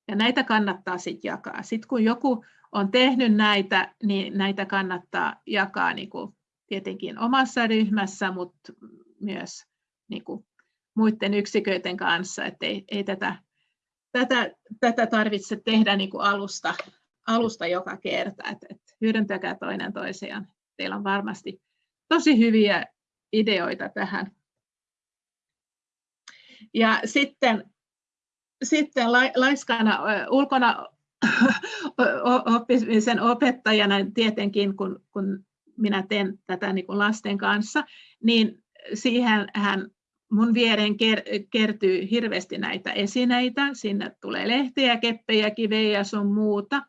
Ja näitä kannattaa sitten jakaa. Sitten kun joku on tehnyt näitä, niin näitä kannattaa jakaa niin kuin tietenkin omassa ryhmässä, mutta myös niin kuin muiden yksiköiden kanssa, että ei, ei tätä, tätä, tätä tarvitse tehdä niin kuin alusta, alusta joka kerta, että, että hyödyntäkää toinen toisiaan. Teillä on varmasti tosi hyviä ideoita tähän. Ja sitten, sitten laiskana ulkona oppimisen opettajana tietenkin, kun, kun minä teen tätä niin kuin lasten kanssa, niin siihen hän mun viereen kertyy hirveästi näitä esineitä. Sinne tulee lehtiä, keppejä, kivejä ja sun muuta.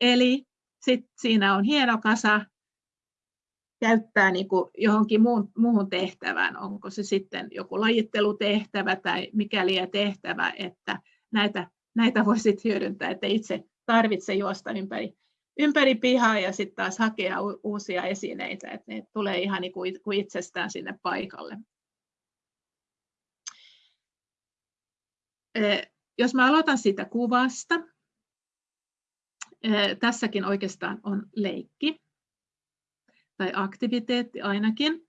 Eli sit siinä on hieno kasa käyttää niin kuin johonkin muun, muuhun tehtävään, onko se sitten joku lajittelutehtävä tai mikäli tehtävä, että näitä, näitä voisit hyödyntää, että itse tarvitse juosta ympäri, ympäri pihaa ja sitten taas hakea uusia esineitä, että ne tulee ihan niin kuin itsestään sinne paikalle. Jos mä aloitan siitä kuvasta, tässäkin oikeastaan on leikki tai aktiviteetti ainakin.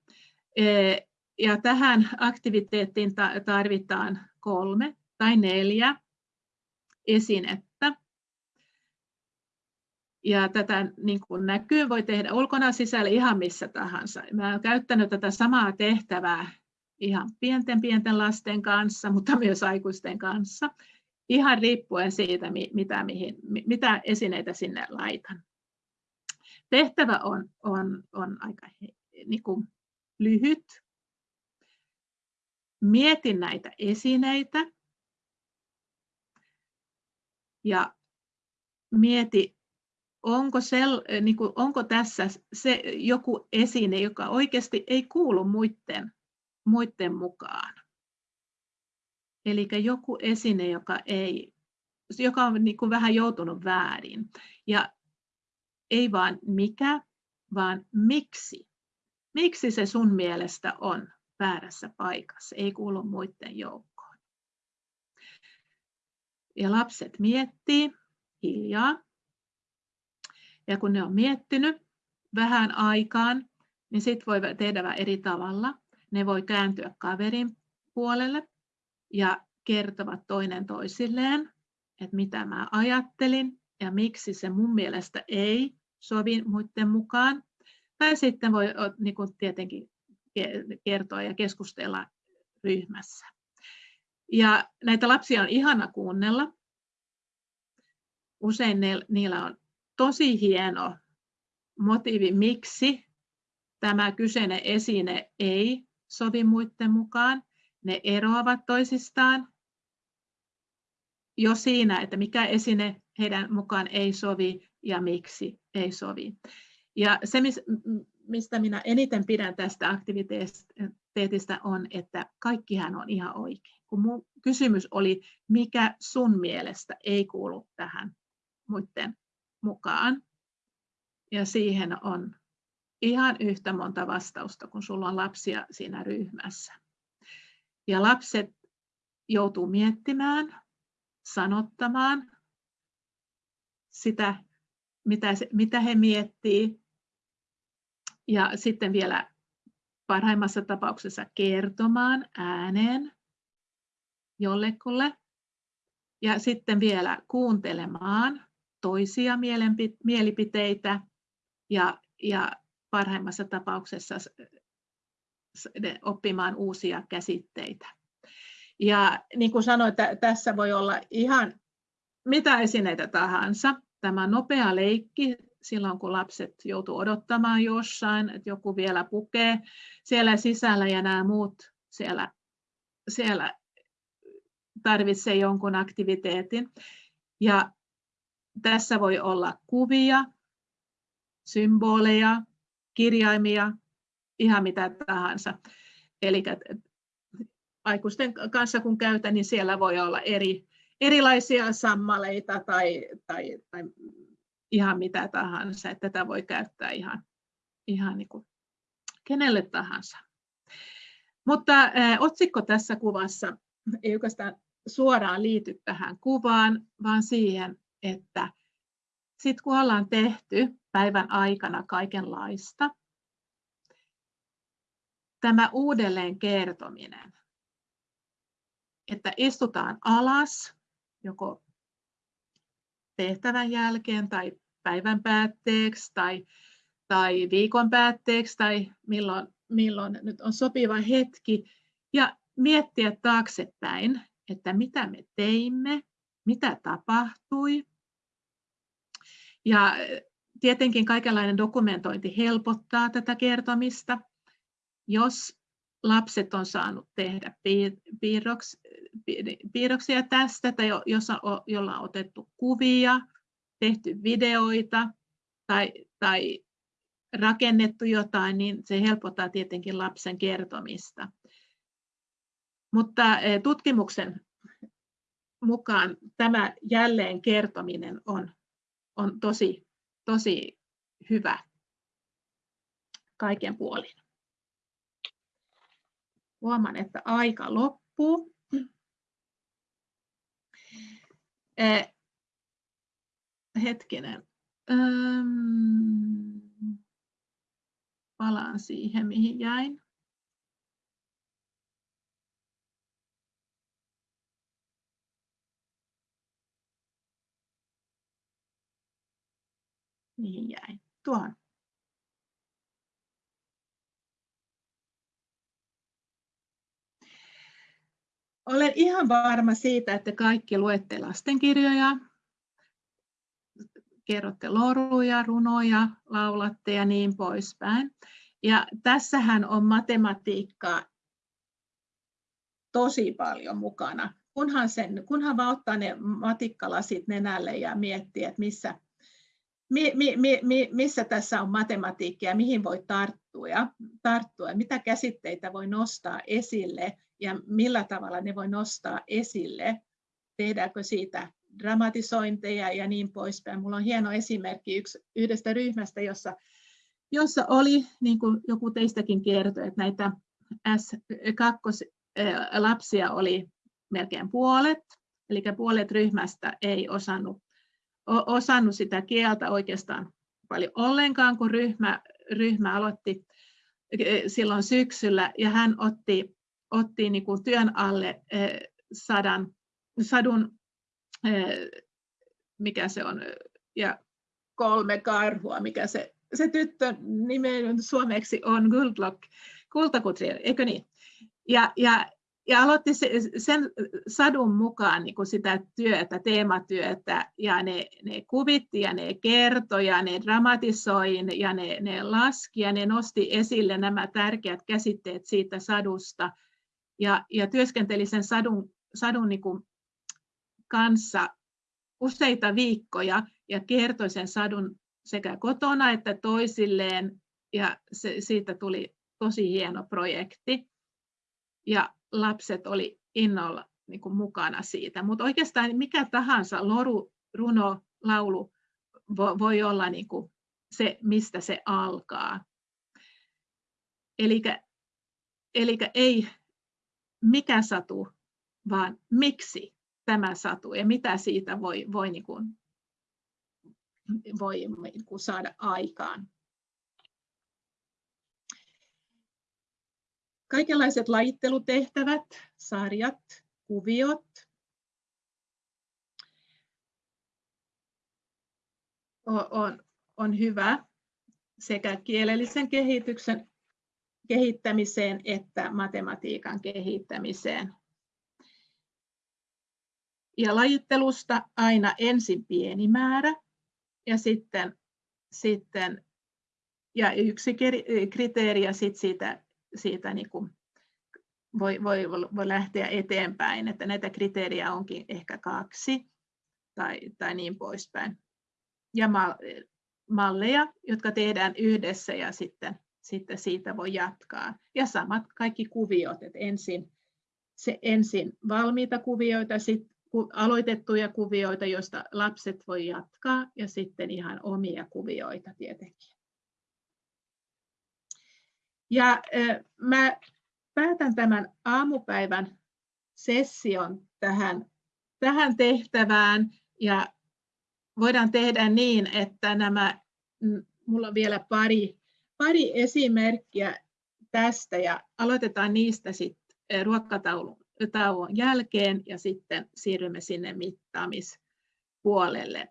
Ja tähän aktiviteettiin tarvitaan kolme tai neljä esinettä. Ja tätä niin kuin näkyy, voi tehdä ulkona sisällä ihan missä tahansa. Mä olen käyttänyt tätä samaa tehtävää ihan pienten pienten lasten kanssa, mutta myös aikuisten kanssa, ihan riippuen siitä, mitä, mihin, mitä esineitä sinne laitan. Tehtävä on, on, on aika niin kuin lyhyt. Mietin näitä esineitä ja mieti, onko, sel, niin kuin, onko tässä se joku esine, joka oikeasti ei kuulu muiden muiden mukaan. Eli joku esine, joka, ei, joka on niin kuin vähän joutunut väärin. Ja ei vaan mikä, vaan miksi. Miksi se sun mielestä on väärässä paikassa, ei kuulu muiden joukkoon. Ja lapset miettii hiljaa. Ja kun ne on miettinyt vähän aikaan, niin sitten voi tehdä eri tavalla ne voi kääntyä kaverin puolelle ja kertovat toinen toisilleen, että mitä mä ajattelin ja miksi se mun mielestä ei sovi muiden mukaan. Tai sitten voi niin kuin tietenkin kertoa ja keskustella ryhmässä. Ja näitä lapsia on ihana kuunnella. Usein ne, niillä on tosi hieno motiivi, miksi tämä kyseinen esine ei sovi muiden mukaan. Ne eroavat toisistaan jo siinä, että mikä esine heidän mukaan ei sovi ja miksi ei sovi. Ja se, mistä minä eniten pidän tästä aktiviteetista on, että kaikkihan on ihan oikein. Kun mun kysymys oli, mikä sun mielestä ei kuulu tähän muiden mukaan. Ja siihen on ihan yhtä monta vastausta, kun sulla on lapsia siinä ryhmässä. Ja lapset joutuu miettimään, sanottamaan sitä, mitä, mitä he miettii. Ja sitten vielä parhaimmassa tapauksessa kertomaan ääneen jollekulle. Ja sitten vielä kuuntelemaan toisia mielipiteitä ja, ja parhaimmassa tapauksessa oppimaan uusia käsitteitä. Ja niin kuin sanoin, tässä voi olla ihan mitä esineitä tahansa. Tämä nopea leikki silloin, kun lapset joutuu odottamaan jossain, että joku vielä pukee siellä sisällä ja nämä muut siellä, siellä tarvitsee jonkun aktiviteetin. Ja tässä voi olla kuvia, symboleja, kirjaimia, ihan mitä tahansa. Eli aikuisten kanssa kun käytän, niin siellä voi olla eri, erilaisia sammaleita tai, tai, tai ihan mitä tahansa. Että tätä voi käyttää ihan, ihan niin kuin kenelle tahansa. Mutta ä, otsikko tässä kuvassa ei oikeastaan suoraan liity tähän kuvaan, vaan siihen, että sitten kun ollaan tehty päivän aikana kaikenlaista, tämä uudelleen kertominen, että istutaan alas joko tehtävän jälkeen tai päivän päätteeksi tai, tai viikon päätteeksi tai milloin, milloin nyt on sopiva hetki ja miettiä taaksepäin, että mitä me teimme, mitä tapahtui. Ja tietenkin kaikenlainen dokumentointi helpottaa tätä kertomista. Jos lapset on saanut tehdä piirroksia tästä, tai jolla on otettu kuvia, tehty videoita tai, tai rakennettu jotain, niin se helpottaa tietenkin lapsen kertomista. Mutta eh, tutkimuksen mukaan tämä jälleen kertominen on, on tosi, tosi hyvä kaiken puolin. Huomaan, että aika loppuu. Eh, hetkinen. Ähm, palaan siihen, mihin jäin. Mihin jäin? Tuohon. Olen ihan varma siitä, että kaikki luette lastenkirjoja, kerrotte loruja, runoja, laulatte ja niin poispäin. Ja tässähän on matematiikkaa tosi paljon mukana. Kunhan, sen, kunhan vaan ottaa ne matikkalasit nenälle ja miettii, että missä, mi, mi, mi, missä tässä on matematiikkaa ja mihin voi tarttua, tarttua, mitä käsitteitä voi nostaa esille ja millä tavalla ne voi nostaa esille. Tehdäänkö siitä dramatisointeja ja niin poispäin. Mulla on hieno esimerkki yksi, yhdestä ryhmästä, jossa, jossa oli, niin kuin joku teistäkin kertoi, että näitä S2-lapsia oli melkein puolet, eli puolet ryhmästä ei osannut, osannut sitä kieltä oikeastaan paljon ollenkaan, kun ryhmä, ryhmä aloitti e, silloin syksyllä, ja hän otti, otti niin kuin työn alle e, sadan, sadun mikä se on, ja kolme karhua, mikä se, se tyttö nimen suomeksi on Guldlock, kultakutri, eikö niin? Ja, ja, ja aloitti se, sen sadun mukaan niin sitä työtä, teematyötä, ja ne, ne kuvitti ja ne kertoi ja ne dramatisoi ja ne, ne laski ja ne nosti esille nämä tärkeät käsitteet siitä sadusta. Ja, ja työskenteli sen sadun, sadun niin kuin kanssa useita viikkoja ja kertoi sen sadun sekä kotona että toisilleen ja se, siitä tuli tosi hieno projekti ja lapset oli innolla niin kuin mukana siitä. Mutta oikeastaan mikä tahansa loru, runo, laulu voi olla niin kuin se, mistä se alkaa. Eli ei mikä satu, vaan miksi tämä satu ja mitä siitä voi, voi, niin kuin, voi niin kuin saada aikaan. Kaikenlaiset lajittelutehtävät, sarjat, kuviot. On, on hyvä sekä kielellisen kehityksen kehittämiseen että matematiikan kehittämiseen. Ja lajittelusta aina ensin pieni määrä ja sitten, sitten ja yksi kriteeri ja sitten siitä, siitä niin kuin voi, voi, voi lähteä eteenpäin, että näitä kriteerejä onkin ehkä kaksi tai, tai niin poispäin. Ja malleja, jotka tehdään yhdessä ja sitten, sitten siitä voi jatkaa. Ja samat kaikki kuviot, että ensin, se ensin valmiita kuvioita, sitten aloitettuja kuvioita, joista lapset voi jatkaa ja sitten ihan omia kuvioita tietenkin. Ja mä päätän tämän aamupäivän session tähän, tähän tehtävään. Ja voidaan tehdä niin, että nämä, mulla on vielä pari, pari esimerkkiä tästä. Ja aloitetaan niistä sitten ruokatauon jälkeen ja sitten siirrymme sinne mittaamispuolelle.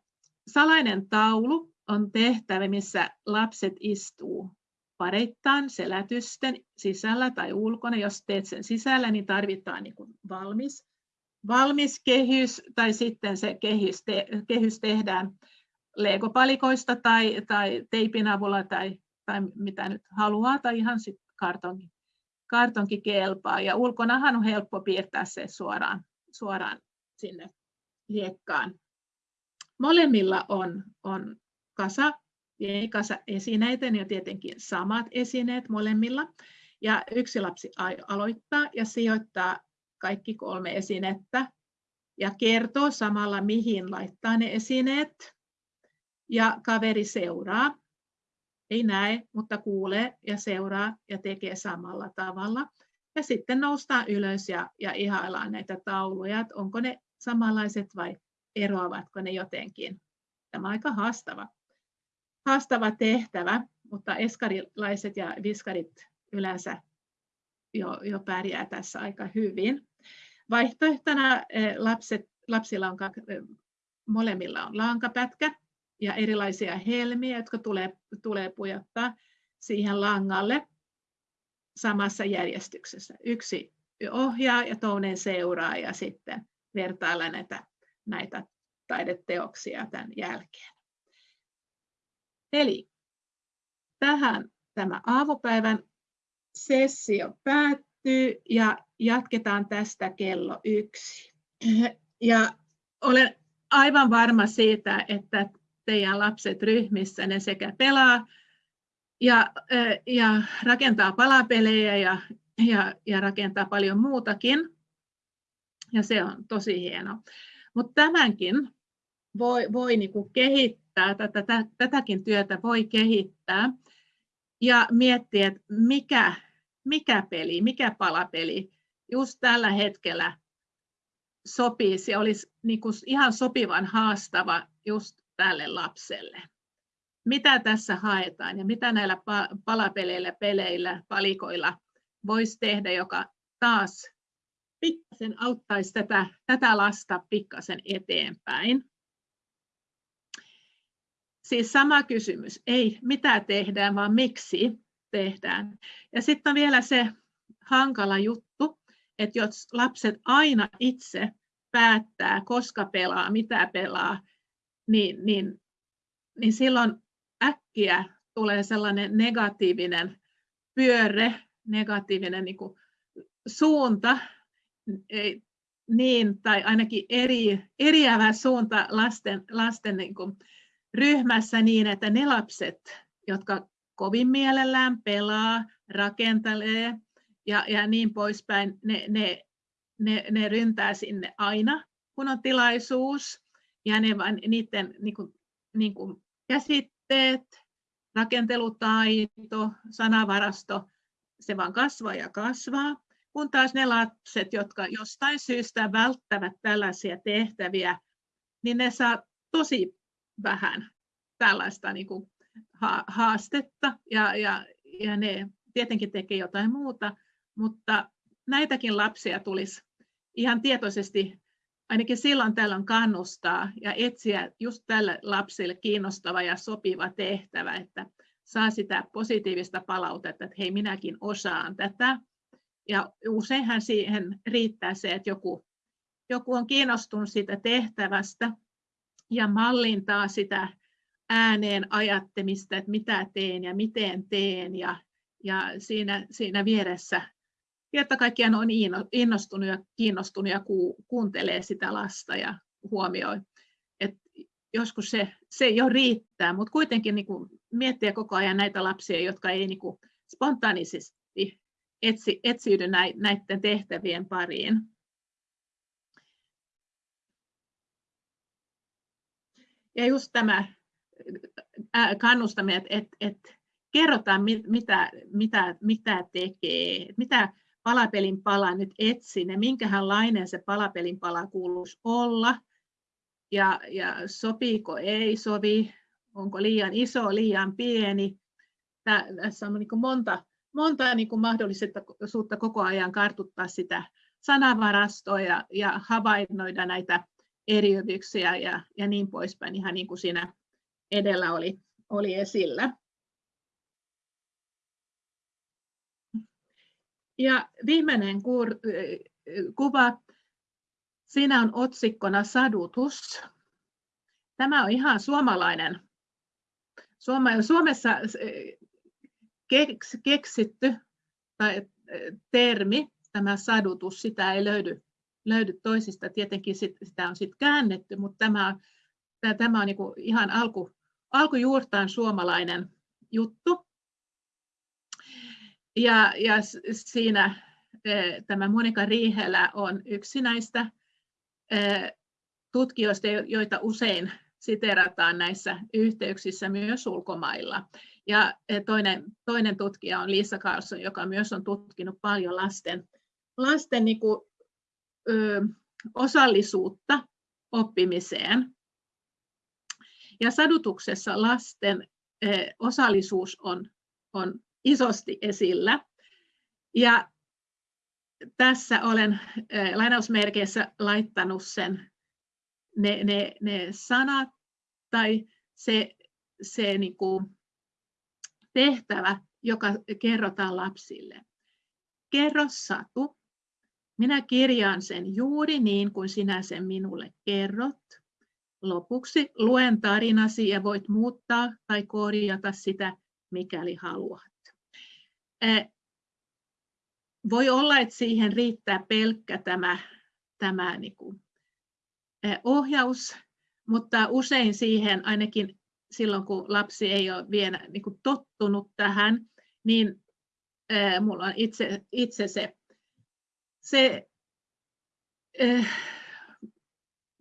Salainen taulu on tehtävä, missä lapset istuu pareittain selätysten sisällä tai ulkona. Jos teet sen sisällä, niin tarvitaan niin kuin valmis, valmis kehys tai sitten se kehys, te, kehys tehdään legopalikoista tai, tai teipin avulla tai, tai mitä nyt haluaa tai ihan kartonki, kartonki kelpaa. Ja ulkonahan on helppo piirtää se suoraan, suoraan sinne hiekkaan. Molemmilla on, on kasa kasa esineitä ja tietenkin samat esineet molemmilla. Ja yksi lapsi aloittaa ja sijoittaa kaikki kolme esinettä ja kertoo samalla, mihin laittaa ne esineet. Ja kaveri seuraa. Ei näe, mutta kuulee ja seuraa ja tekee samalla tavalla. Ja sitten noustaan ylös ja, ja ihaillaan näitä tauluja, että onko ne samanlaiset vai eroavatko ne jotenkin. Tämä on aika haastava haastava tehtävä, mutta eskarilaiset ja viskarit yleensä jo, jo pärjää tässä aika hyvin. Vaihtoehtona eh, lapset, lapsilla on, eh, molemmilla on lankapätkä ja erilaisia helmiä, jotka tulee, tulee pujottaa siihen langalle samassa järjestyksessä. Yksi ohjaa ja toinen seuraa ja sitten vertailla näitä, näitä taideteoksia tämän jälkeen. Eli tähän tämä aamupäivän sessio päättyy ja jatketaan tästä kello yksi. Ja olen aivan varma siitä, että teidän lapset ryhmissä ne sekä pelaa ja, ja rakentaa palapelejä ja, ja, ja rakentaa paljon muutakin. Ja se on tosi hieno. Mutta tämänkin voi, voi niinku kehittää kehittää, tätä, tätäkin työtä voi kehittää ja miettiä, että mikä, mikä peli, mikä palapeli just tällä hetkellä sopisi ja olisi niin kuin ihan sopivan haastava just tälle lapselle. Mitä tässä haetaan ja mitä näillä palapeleillä, peleillä, palikoilla voisi tehdä, joka taas pikkasen auttaisi tätä, tätä lasta pikkasen eteenpäin. Siis sama kysymys, ei mitä tehdään, vaan miksi tehdään. Ja sitten on vielä se hankala juttu, että jos lapset aina itse päättää, koska pelaa, mitä pelaa, niin, niin, niin silloin äkkiä tulee sellainen negatiivinen pyöre, negatiivinen niin kuin suunta, ei, niin, tai ainakin eri, eriävä suunta lasten, lasten niin kuin, ryhmässä niin, että ne lapset, jotka kovin mielellään pelaa, rakentelee ja, ja niin poispäin, ne, ne, ne, ne ryntää sinne aina, kun on tilaisuus. Ja ne niiden niin kuin, niin kuin käsitteet, rakentelutaito, sanavarasto, se vaan kasvaa ja kasvaa. Kun taas ne lapset, jotka jostain syystä välttävät tällaisia tehtäviä, niin ne saa tosi vähän tällaista niin kuin haastetta ja, ja, ja ne tietenkin tekee jotain muuta, mutta näitäkin lapsia tulisi ihan tietoisesti ainakin silloin tällöin kannustaa ja etsiä just tälle lapsille kiinnostava ja sopiva tehtävä, että saa sitä positiivista palautetta, että hei minäkin osaan tätä. Ja useinhan siihen riittää se, että joku, joku on kiinnostunut siitä tehtävästä ja mallintaa sitä ääneen ajattemista, että mitä teen ja miten teen ja, ja siinä, siinä vieressä kerta kaikkiaan on innostunut ja kiinnostunut ja kuuntelee sitä lasta ja huomioi. Et joskus se, se jo riittää, mutta kuitenkin niin kuin miettiä koko ajan näitä lapsia, jotka ei niin kuin spontaanisesti etsi, etsiydy näiden tehtävien pariin. Ja just tämä kannustaminen, että et, et kerrotaan, mitä, mitä, mitä tekee, mitä palapelin pala nyt etsin ja minkälainen se palapelin pala kuuluisi olla ja, ja sopiiko ei sovi, onko liian iso, liian pieni. Tässä on niin monta, monta niin mahdollisuutta koko ajan kartuttaa sitä sanavarastoa ja, ja havainnoida näitä eriytyksiä ja, ja niin poispäin, ihan niin kuin siinä edellä oli, oli esillä. Ja viimeinen kuva, siinä on otsikkona sadutus. Tämä on ihan suomalainen, Suomessa keksitty tai termi, tämä sadutus, sitä ei löydy, löydy toisista. Tietenkin sitä on sitten käännetty, mutta tämä, tämä on niin ihan alku, alkujuurtaan suomalainen juttu. Ja, ja siinä e, tämä Monika Riihelä on yksi näistä e, tutkijoista, joita usein siterataan näissä yhteyksissä myös ulkomailla. Ja e, toinen, toinen tutkija on Lisa Carlson, joka myös on tutkinut paljon lasten, lasten niin osallisuutta oppimiseen. Ja sadutuksessa lasten osallisuus on, on isosti esillä. Ja tässä olen lainausmerkeissä laittanut sen, ne, ne, ne sanat tai se, se niin kuin tehtävä, joka kerrotaan lapsille. Kerro satu. Minä kirjaan sen juuri niin kuin sinä sen minulle kerrot. Lopuksi luen tarinasi ja voit muuttaa tai korjata sitä, mikäli haluat. Voi olla, että siihen riittää pelkkä tämä, tämä niin kuin ohjaus, mutta usein siihen, ainakin silloin kun lapsi ei ole vielä niin kuin tottunut tähän, niin minulla on itse, itse se, se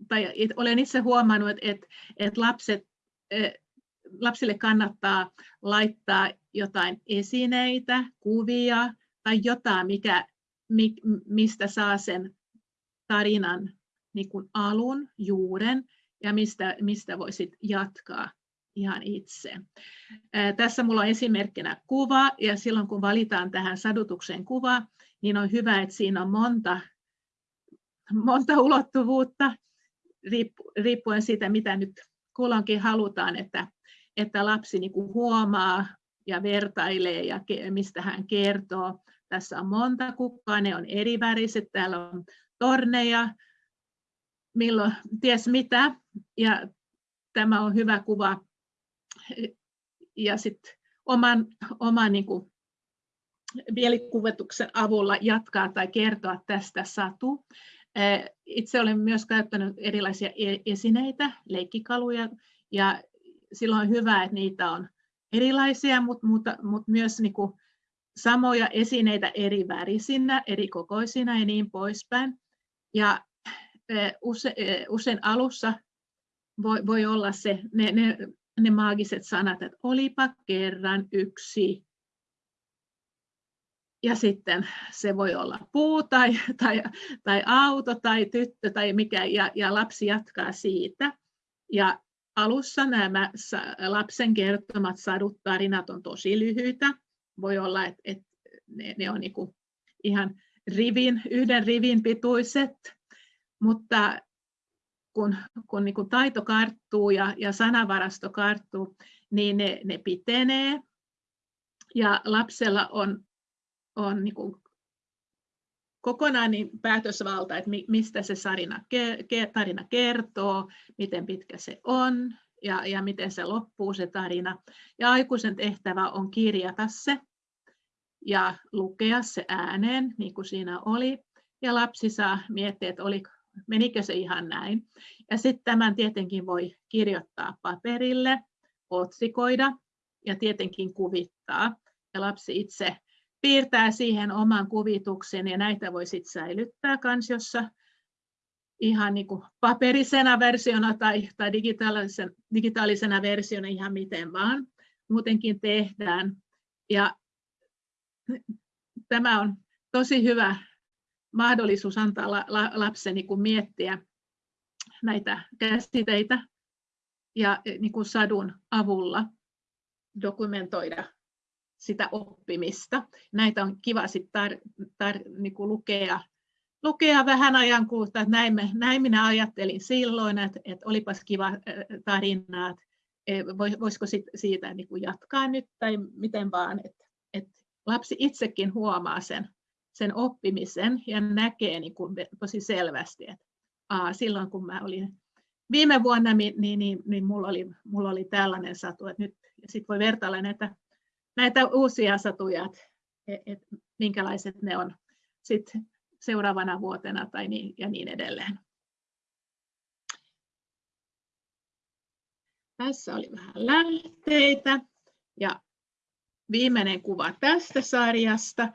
tai olen itse huomannut, että, että lapset, lapsille kannattaa laittaa jotain esineitä, kuvia tai jotain, mikä, mistä saa sen tarinan niin kuin alun, juuren ja mistä, mistä voisit jatkaa ihan itse. Ää, tässä minulla on esimerkkinä kuva ja silloin kun valitaan tähän sadutuksen kuva, niin on hyvä, että siinä on monta, monta ulottuvuutta riippuen siitä, mitä nyt kulloinkin halutaan, että, että lapsi niin kuin huomaa ja vertailee ja mistä hän kertoo. Tässä on monta kukkaa, ne on eri väriset, täällä on torneja, milloin, ties mitä, ja tämä on hyvä kuva. Ja sitten oman, oman niin kuin, mielikuvituksen avulla jatkaa tai kertoa tästä satu. Itse olen myös käyttänyt erilaisia e-, esineitä, leikkikaluja, ja silloin on hyvä, että niitä on erilaisia, mutta, mutta, mutta myös niin kuin samoja esineitä eri värisinä, eri kokoisina ja niin poispäin. Ja use, usein alussa voi, voi olla se, ne, ne, ne maagiset sanat, että olipa kerran yksi. Ja sitten se voi olla puu tai, tai, tai auto tai tyttö tai mikä, ja, ja lapsi jatkaa siitä. Ja alussa nämä lapsen kertomat sadut tarinat on tosi lyhyitä. Voi olla, että, että ne, ne on niin ihan rivin, yhden rivin pituiset, mutta kun, kun niin kuin taito karttuu ja, ja sanavarasto karttuu, niin ne, ne pitenee ja lapsella on, on niin kuin kokonaan niin päätösvalta, että mistä se sarina, tarina kertoo, miten pitkä se on ja, ja miten se loppuu se tarina. Ja aikuisen tehtävä on kirjata se ja lukea se ääneen, niin kuin siinä oli. Ja lapsi saa miettiä, että oli, menikö se ihan näin. Ja sitten tämän tietenkin voi kirjoittaa paperille, otsikoida ja tietenkin kuvittaa. Ja lapsi itse piirtää siihen oman kuvituksen ja näitä voi sitten säilyttää kansiossa ihan niin kuin paperisena versiona tai, tai digitaalisen, digitaalisena versiona ihan miten vaan muutenkin tehdään. Ja tämä on tosi hyvä mahdollisuus antaa lapsen niin kuin miettiä näitä käsiteitä ja niin kuin sadun avulla dokumentoida sitä oppimista. Näitä on kiva sit tar- tar- niin kuin lukea, lukea vähän ajan kuluttua, että näin, me, näin minä ajattelin silloin, että, että olipas kiva tarina, että e, voisiko sit siitä niin kuin jatkaa nyt tai miten vaan, että, että lapsi itsekin huomaa sen, sen oppimisen ja näkee niin kuin tosi selvästi, että aa, silloin kun mä olin viime vuonna, niin, niin, niin, niin mulla, oli, mulla oli tällainen satu, että nyt sit voi vertailla näitä, näitä uusia satuja, että et, et, minkälaiset ne on sit seuraavana vuotena tai niin, ja niin edelleen. Tässä oli vähän lähteitä ja viimeinen kuva tästä sarjasta.